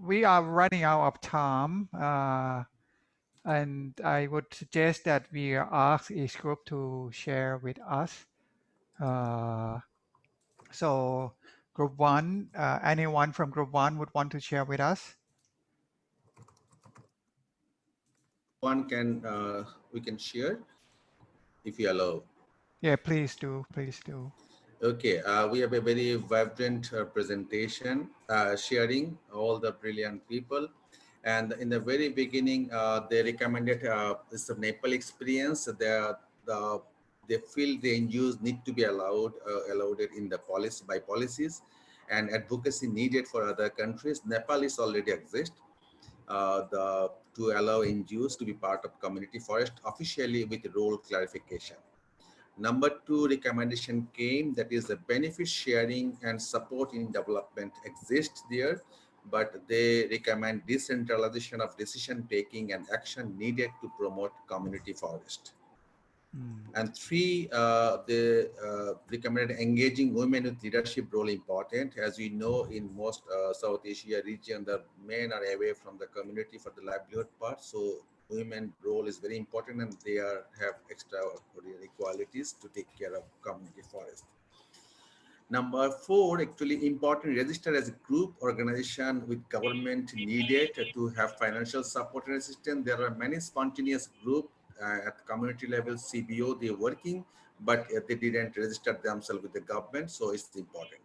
we are running out of time. Uh, and I would suggest that we ask each group to share with us. Uh, so group one, uh, anyone from group one would want to share with us? One can, uh, we can share if you allow. Yeah, please do, please do. Okay, uh, we have a very vibrant uh, presentation uh, sharing all the brilliant people. And in the very beginning, uh, they recommended uh, this Nepal experience. The, the they feel the NGOs need to be allowed uh, allowed in the policy by policies and advocacy needed for other countries. Nepal is already exist uh, the to allow NGOs to be part of community forest officially with role clarification. Number two recommendation came that is the benefit sharing and support in development exists there, but they recommend decentralization of decision taking and action needed to promote community forest. Mm. And three, uh, they uh, recommended engaging women with leadership role important. As we know, in most uh, South Asia region, the men are away from the community for the livelihood part. So women role is very important and they are have extra qualities to take care of community forest. Number four, actually important, register as a group organization with government needed to have financial support and assistance. There are many spontaneous group at community level, CBO, they're working, but uh, they didn't register themselves with the government, so it's important.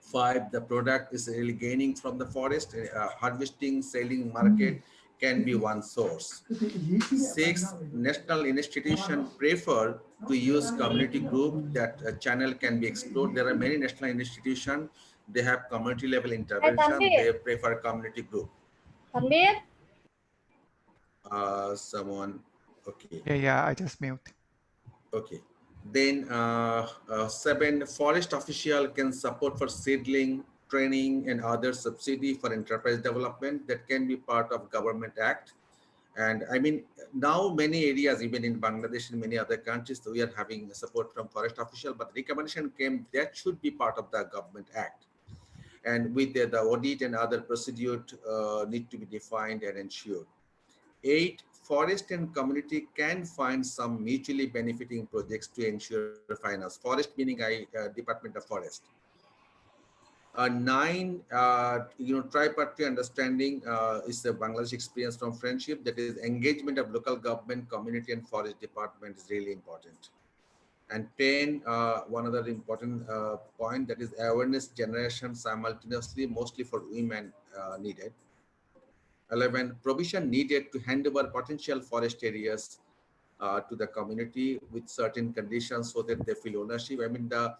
Five, the product is really gaining from the forest, uh, harvesting, selling, market can be one source. Six, national institution prefer to use community group that channel can be explored. There are many national institutions, they have community level intervention, they prefer community group. Uh, someone Okay. Yeah, yeah, I just mute. Okay. Then uh, uh, seven, forest official can support for seedling, training and other subsidy for enterprise development that can be part of government act. And I mean, now many areas, even in Bangladesh and many other countries, we are having support from forest official, but recommendation came that should be part of the government act. And with the, the audit and other procedure uh, need to be defined and ensured. Eight, forest and community can find some mutually benefiting projects to ensure finance. Forest meaning I, uh, Department of Forest. Uh, nine, uh, you know, tripartite understanding uh, is the Bangladesh experience from friendship. That is engagement of local government, community, and forest department is really important. And 10, uh, one other important uh, point that is awareness generation simultaneously, mostly for women uh, needed. 11 provision needed to hand over potential forest areas uh, to the community with certain conditions so that they feel ownership. I mean the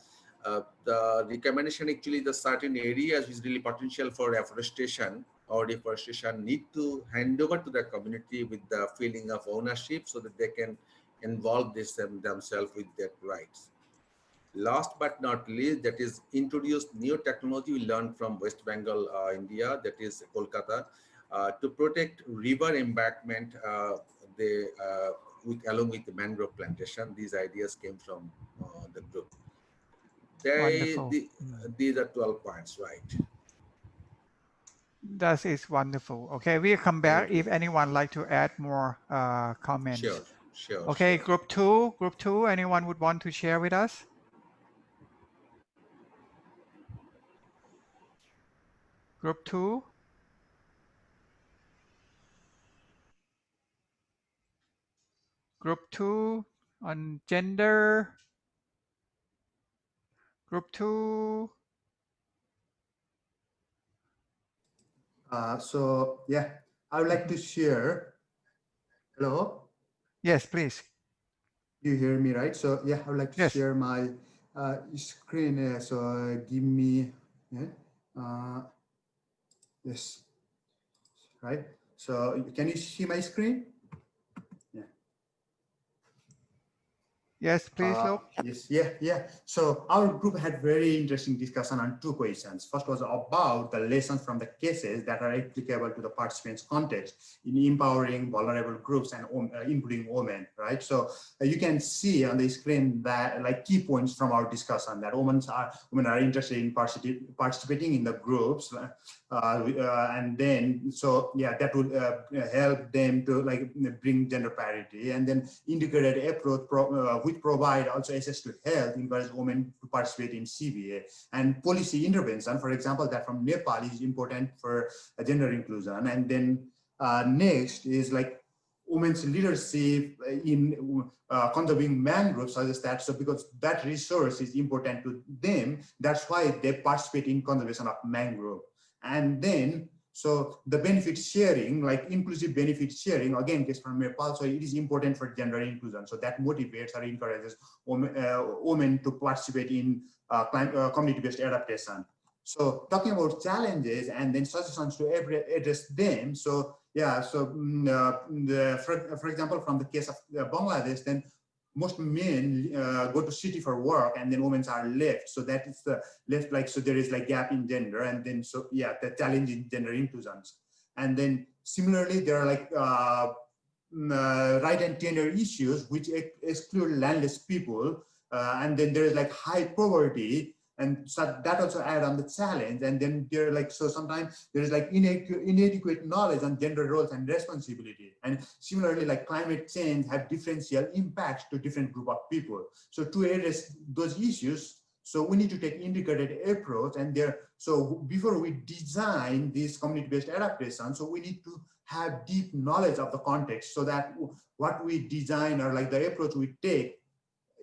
uh, the recommendation actually the certain areas is really potential for afforestation or deforestation need to hand over to the community with the feeling of ownership so that they can involve this them, themselves with their rights. Last but not least that is introduced new technology we learned from west bengal uh, india that is kolkata to protect river embankment, uh, they, uh, with, along with the mangrove plantation, these ideas came from the group. They, the, mm. these are 12 points, right? That is wonderful. Okay, we'll come back if anyone like to add more uh, comments. Sure, sure. Okay, sure. group two, group two, anyone would want to share with us? Group two? Group two on gender. Group two. Uh, so yeah, I would like to share. Hello. Yes, please. You hear me, right? So yeah, I would like to yes. share my uh, screen. Uh, so uh, give me. Yeah, uh, yes. Right. So can you see my screen? Yes, please, uh. Yes, yeah, yeah. So our group had very interesting discussion on two questions. First was about the lessons from the cases that are applicable to the participants' context in empowering vulnerable groups and uh, including women, right? So uh, you can see on the screen that like key points from our discussion that women are women are interested in participating in the groups, uh, uh, and then so yeah, that would uh, help them to like bring gender parity, and then integrated approach pro, which provide also access to health, in encourage women to participate in CBA and policy intervention, for example, that from Nepal is important for gender inclusion. And then uh, next is like women's leadership in uh, conserving mangroves suggest that so because that resource is important to them that's why they participate in conservation of mangrove. And then So the benefit sharing, like inclusive benefit sharing, again, case from Nepal, so it is important for gender inclusion. So that motivates or encourages women, uh, women to participate in uh, uh, community-based adaptation. So talking about challenges and then suggestions to address them. So yeah, so mm, uh, the, for, for example, from the case of uh, Bangladesh, then most men uh, go to city for work and then women are left. So that is the left like, so there is like gap in gender and then so yeah, the challenge in gender inclusions. And then similarly, there are like uh, mm, uh, right and tenure issues which exclude landless people. Uh, and then there is like high poverty and so that also add on the challenge. And then they're like so sometimes there is like inadequate, inadequate knowledge on gender roles and responsibility. And similarly like climate change have differential impacts to different group of people. So to address those issues so we need to take integrated approach and there so before we design this community-based adaptation so we need to have deep knowledge of the context so that what we design or like the approach we take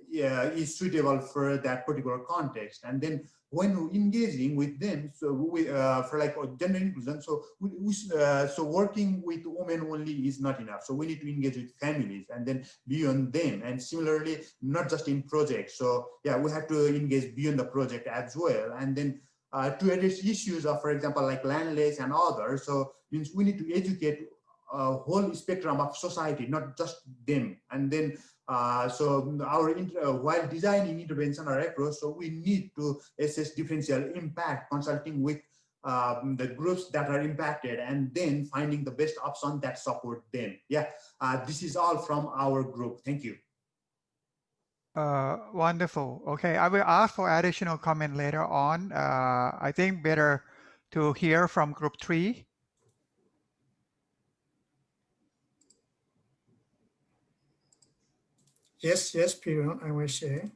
yeah, is suitable for that particular context. And then when engaging with them, so we, uh, for like gender inclusion, so we, we uh, so working with women only is not enough. So we need to engage with families and then beyond them. And similarly, not just in projects. So yeah, we have to engage beyond the project as well. And then uh, to address issues of, for example, like landless and others. So means we need to educate a whole spectrum of society, not just them. And then uh, so our uh, while designing intervention or approach, so we need to assess differential impact, consulting with um, the groups that are impacted, and then finding the best option that support them. Yeah, uh, this is all from our group. Thank you. Uh, wonderful. Okay, I will ask for additional comment later on. Uh, I think better to hear from group three. Yes, yes, Peter, I will share.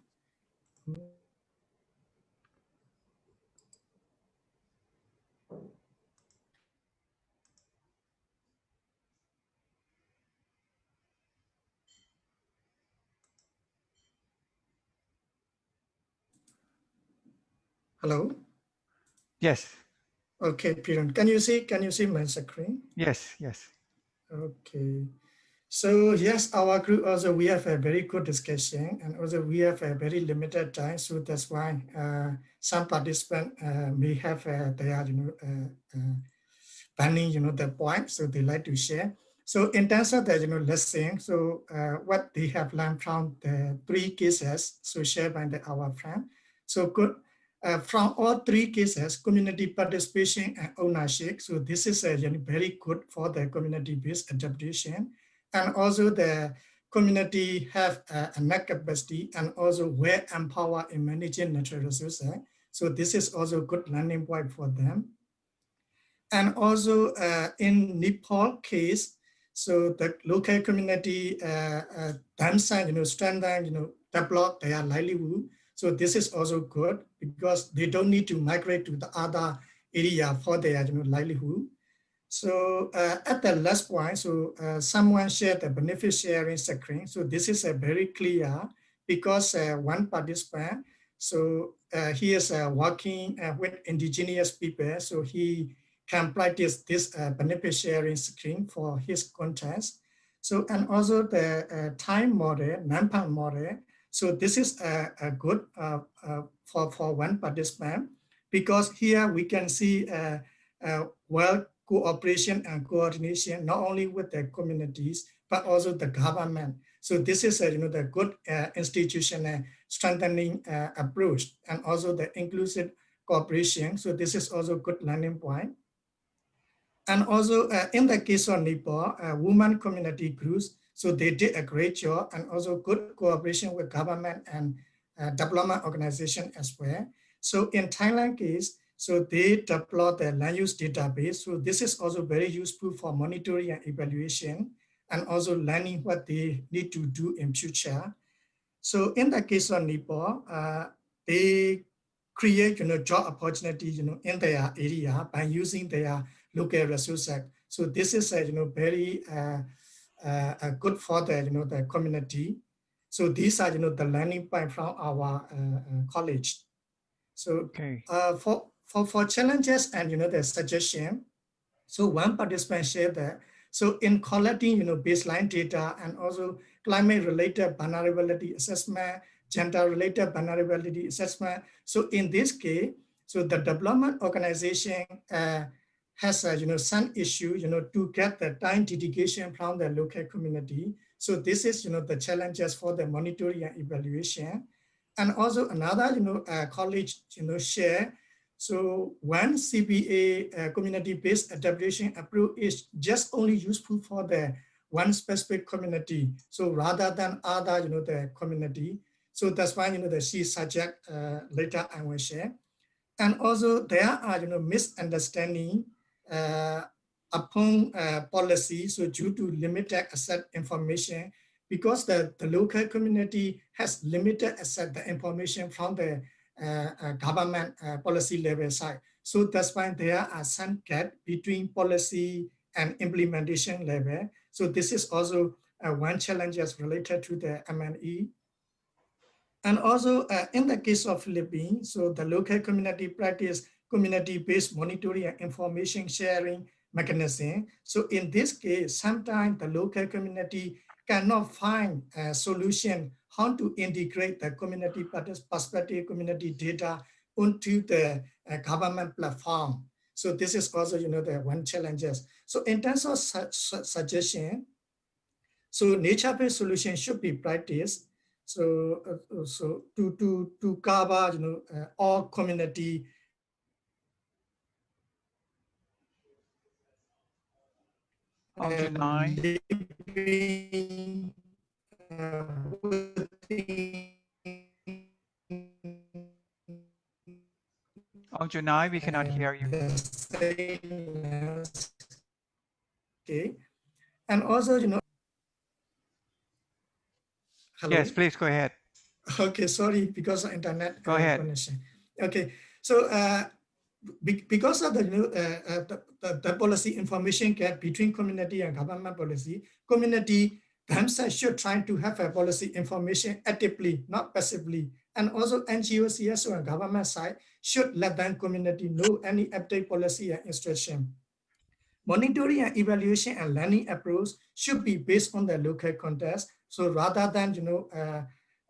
Hello? Yes. Okay, Peter, can you see, can you see my screen? Yes, yes. Okay. So yes, our group also, we have a very good discussion and also we have a very limited time. So that's why uh, some participants uh, may have uh, their, you know, uh, uh, planning, you know, the point, so they like to share. So in terms of the, you know, lesson, so uh, what they have learned from the three cases, so shared by the, our friend. So good, uh, from all three cases, community participation and ownership. So this is a you know, very good for the community-based adaptation and also the community have a, net capacity and also well empowered in managing natural resources. So this is also a good learning point for them. And also uh, in Nepal case, so the local community uh, uh, themselves, you know, strengthen, you know, develop their livelihood. So this is also good because they don't need to migrate to the other area for their you know, livelihood. So uh, at the last point, so uh, someone shared the benefit sharing screen. So this is a very clear because uh, one participant, so uh, he is uh, working uh, with indigenous people. So he can practice this benefit sharing screen for his contest. So and also the time model, NAMPAN model. So this is a, a good for, for one participant because here we can see well cooperation and coordination, not only with the communities, but also the government. So this is a, you know, the good uh, institutional strengthening uh, approach and also the inclusive cooperation. So this is also good learning point. And also uh, in the case of Nepal, uh, women community groups, so they did a great job and also good cooperation with government and uh, organization as well. So in Thailand case, so they deploy the land use database. So this is also very useful for monitoring and evaluation and also learning what they need to do in future. So in the case of Nepal, uh, they create you know, job opportunity you know, in their area by using their local resources. So this is a, you know, very uh, uh, good for the, you know, the community. So these are you know, the learning point from our uh, uh, college. So okay. Uh, for for, for challenges and, you know, the suggestion. So one participant shared that. So in collecting, you know, baseline data and also climate-related vulnerability assessment, gender-related vulnerability assessment. So in this case, so the development organization uh, has a, you know, some issue, you know, to get the time dedication from the local community. So this is, you know, the challenges for the monitoring and evaluation. And also another, you know, uh, college, you know, share. So one CBA uh, community-based adaptation approach is just only useful for the one specific community. So rather than other, you know, the community. So that's why, you know, the C subject uh, later I will share. And also there are, you know, misunderstanding uh, upon uh, policy. So due to limited asset information, because the, the local community has limited asset the information from the government uh, policy level side. So that's why there are some gap between policy and implementation level. So this is also uh, one challenge as related to the MNE. And also uh, in the case of Philippines, so the local community practice community-based monitoring and information sharing mechanism. So in this case, sometimes the local community cannot find a solution how to integrate the community perspective, community data onto the uh, government platform. So this is also, you know, the one challenges. So in terms of su su suggestion, so nature-based solution should be practiced. So, uh, so to to to cover, you know, uh, all community Option uh, within we cannot hear you. Okay, and also, you know. Hello? Yes, please go ahead. Okay, sorry, because of internet Go ahead. connection. Okay, so uh, be- because of the, new, uh, uh, the, the, the policy information gap between community and government policy, community themselves should try to have a policy information actively, not passively. And also NGO, CSO and government side should let them community know any update policy and instruction. Monitoring and evaluation and learning approach should be based on the local context. So rather than, you know, uh,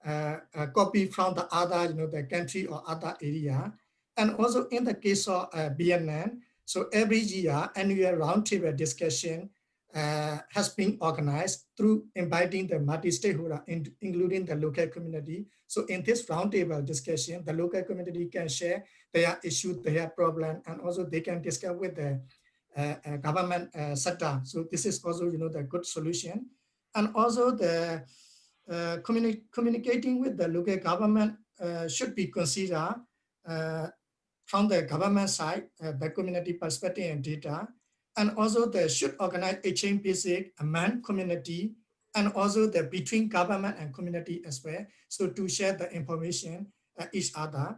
uh, uh, copy from the other, you know, the country or other area. And also in the case of uh, BNN, so every year annual roundtable discussion uh, has been organized through inviting the multi-stakeholder, in, including the local community. So in this roundtable discussion, the local community can share their issue, their problem, and also they can discuss with the uh, uh, government uh, sector. So this is also, you know, the good solution. And also the uh, communi communicating with the local government should be considered from the government side, the community perspective and data, and also they should organize basic among community and also the between government and community as well. So to share the information uh, each other.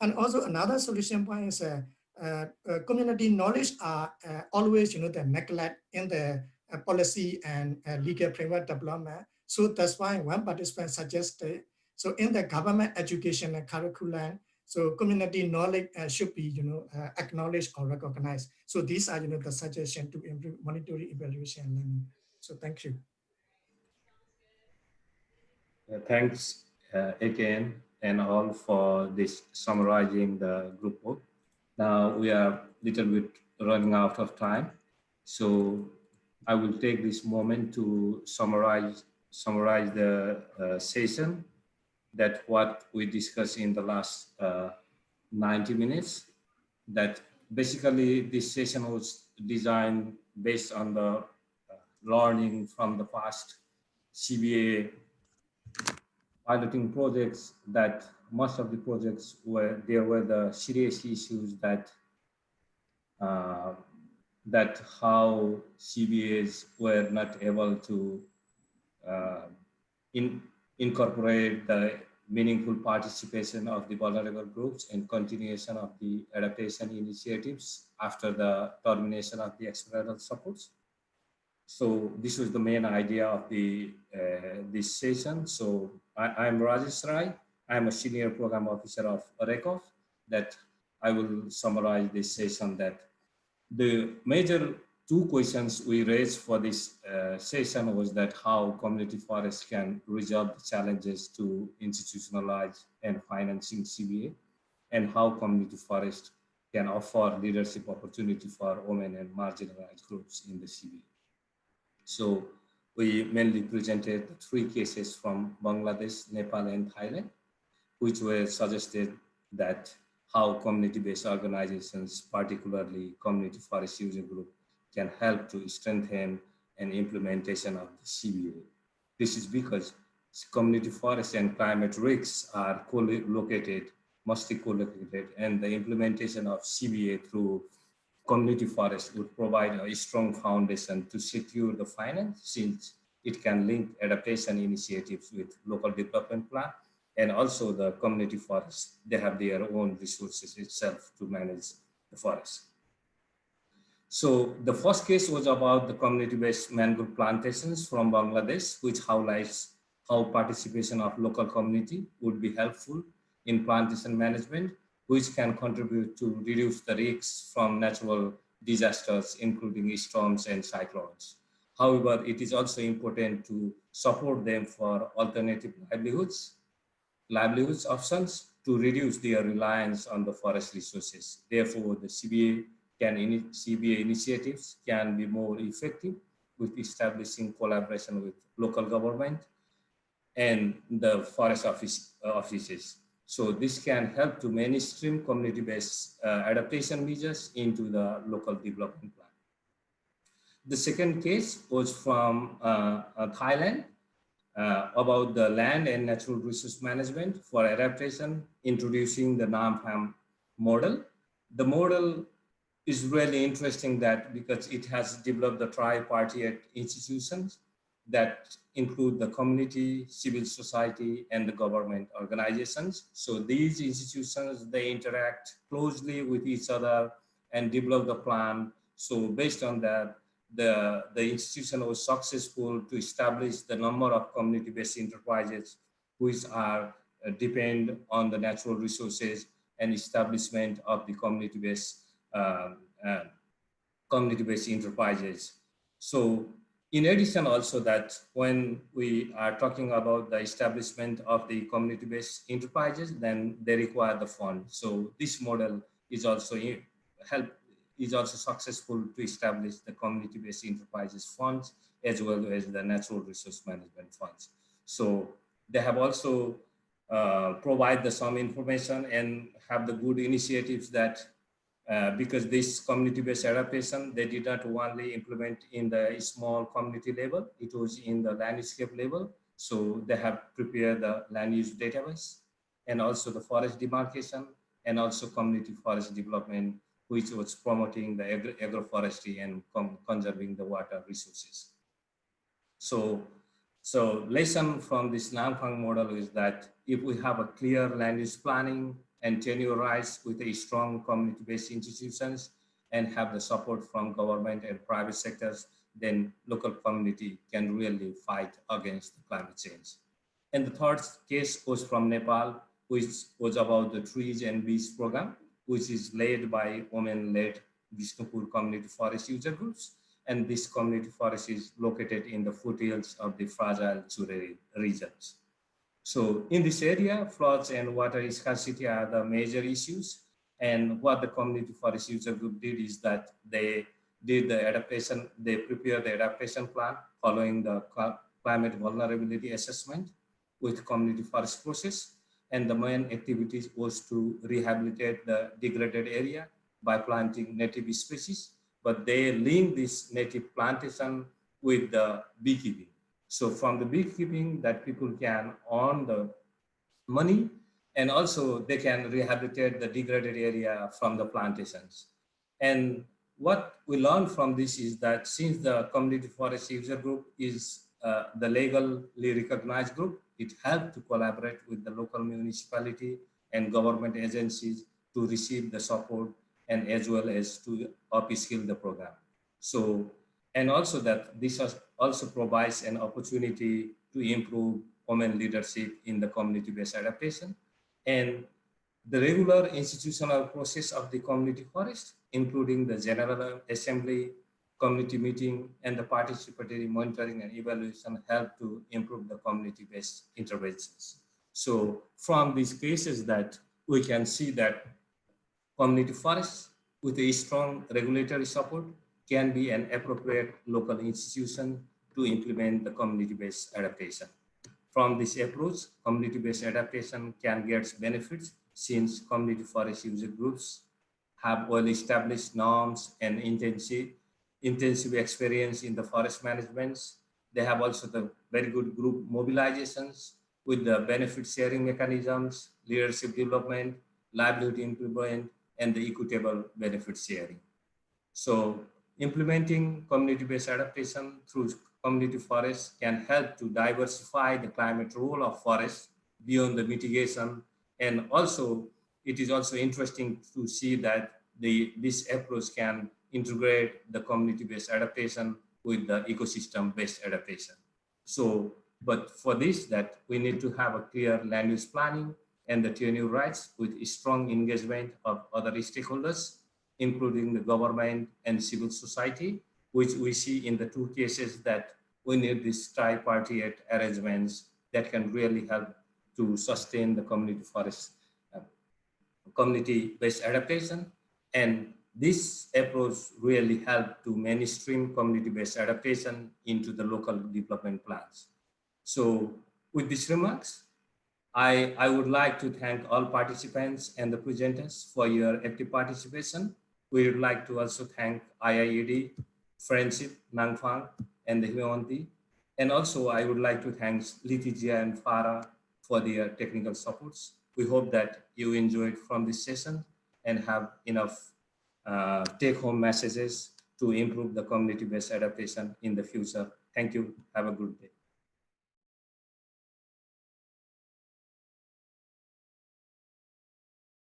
And also another solution point is uh, uh, uh, community knowledge are uh, always, you know, the neglect in the uh, policy and legal framework development. So that's why one participant suggested, so in the government education curriculum, so community knowledge uh, should be, you know, uh, acknowledged or recognized. So these are, you know, the suggestion to improve monitoring, evaluation, and learning. So thank you. Uh, thanks uh, again and all for this summarizing the group work. Now we are a little bit running out of time. So I will take this moment to summarize summarize the uh, session that what we discussed in the last uh, 90 minutes that basically this session was designed based on the uh, learning from the past CBA piloting projects that most of the projects were there were the serious issues that uh, that how CBAs were not able to uh, in, incorporate the meaningful participation of the vulnerable groups and continuation of the adaptation initiatives after the termination of the external supports. So this was the main idea of the uh, this session. So I, am Rajesh Rai. I'm a senior program officer of RECOF that I will summarize this session that the major two questions we raised for this uh, session was that how community forests can resolve the challenges to institutionalize and financing CBA and how community forest can offer leadership opportunity for women and marginalized groups in the CBA. So we mainly presented three cases from Bangladesh, Nepal, and Thailand, which were suggested that how community-based organizations, particularly community forest user group, can help to strengthen an implementation of the CBA. This is because community forests and climate risks are co-located, mostly co-located, and the implementation of CBA through community forest would provide a strong foundation to secure the finance since it can link adaptation initiatives with local development plan and also the community forests. They have their own resources itself to manage the forest. So the first case was about the community-based mangrove plantations from Bangladesh, which highlights how participation of local community would be helpful in plantation management, which can contribute to reduce the risks from natural disasters, including storms and cyclones. However, it is also important to support them for alternative livelihoods, livelihoods options to reduce their reliance on the forest resources. Therefore, the CBA can CBA initiatives can be more effective with establishing collaboration with local government and the forest office, uh, offices. So this can help to mainstream community-based uh, adaptation measures into the local development plan. The second case was from uh, uh Thailand uh, about the land and natural resource management for adaptation, introducing the NAMFAM model. The model is really interesting that because it has developed the tri-party institutions that include the community, civil society, and the government organizations. So these institutions, they interact closely with each other and develop the plan. So based on that, the, the institution was successful to establish the number of community-based enterprises which are uh, depend on the natural resources and establishment of the community-based um, uh, community-based enterprises. So in addition also that when we are talking about the establishment of the community-based enterprises, then they require the fund. So this model is also help is also successful to establish the community-based enterprises funds as well as the natural resource management funds. So they have also uh, provide the some information and have the good initiatives that uh, because this community-based adaptation, they did not only implement in the small community level, it was in the landscape level. So they have prepared the land use database and also the forest demarcation and also community forest development, which was promoting the agro agroforestry and conserving the water resources. So, so lesson from this Namfang model is that if we have a clear land use planning, and tenurize with a strong community-based institutions and have the support from government and private sectors, then local community can really fight against climate change. And the third case was from Nepal, which was about the trees and bees program, which is led by women-led Bishnupur community forest user groups. And this community forest is located in the foothills of the fragile Chure regions. So in this area, floods and water scarcity are the major issues. And what the community forest user group did is that they did the adaptation, they prepared the adaptation plan following the climate vulnerability assessment with community forest process. And the main activities was to rehabilitate the degraded area by planting native species, but they link this native plantation with the beekeeping. So from the beekeeping that people can earn the money and also they can rehabilitate the degraded area from the plantations. And what we learned from this is that since the community forest user group is uh, the legally recognized group, it helped to collaborate with the local municipality and government agencies to receive the support and as well as to upskill the program. So and also that this also provides an opportunity to improve women leadership in the community-based adaptation. And the regular institutional process of the community forest including the General Assembly, community meeting, and the participatory monitoring and evaluation help to improve the community-based interventions. So from these cases that we can see that community forests with a strong regulatory support can be an appropriate local institution to implement the community-based adaptation. From this approach, community-based adaptation can get benefits since community forest user groups have well-established norms and intensive, intensive experience in the forest management. They have also the very good group mobilizations with the benefit sharing mechanisms, leadership development, livelihood improvement, and the equitable benefit sharing. So implementing community-based adaptation through community forests can help to diversify the climate role of forests beyond the mitigation. And also, it is also interesting to see that the, this approach can integrate the community-based adaptation with the ecosystem-based adaptation. So but for this, that we need to have a clear land use planning and the tenure rights with strong engagement of other stakeholders, including the government and civil society, which we see in the two cases that we need these tripartite arrangements that can really help to sustain the community forest, uh, community-based adaptation. And this approach really helped to mainstream community-based adaptation into the local development plans. So with these remarks, I, I would like to thank all participants and the presenters for your active participation. We would like to also thank IIED, Friendship, Nangfang, and the Himawanti. And also I would like to thank Litijia and Farah for their technical supports. We hope that you enjoyed from this session and have enough uh, take-home messages to improve the community-based adaptation in the future. Thank you. Have a good day.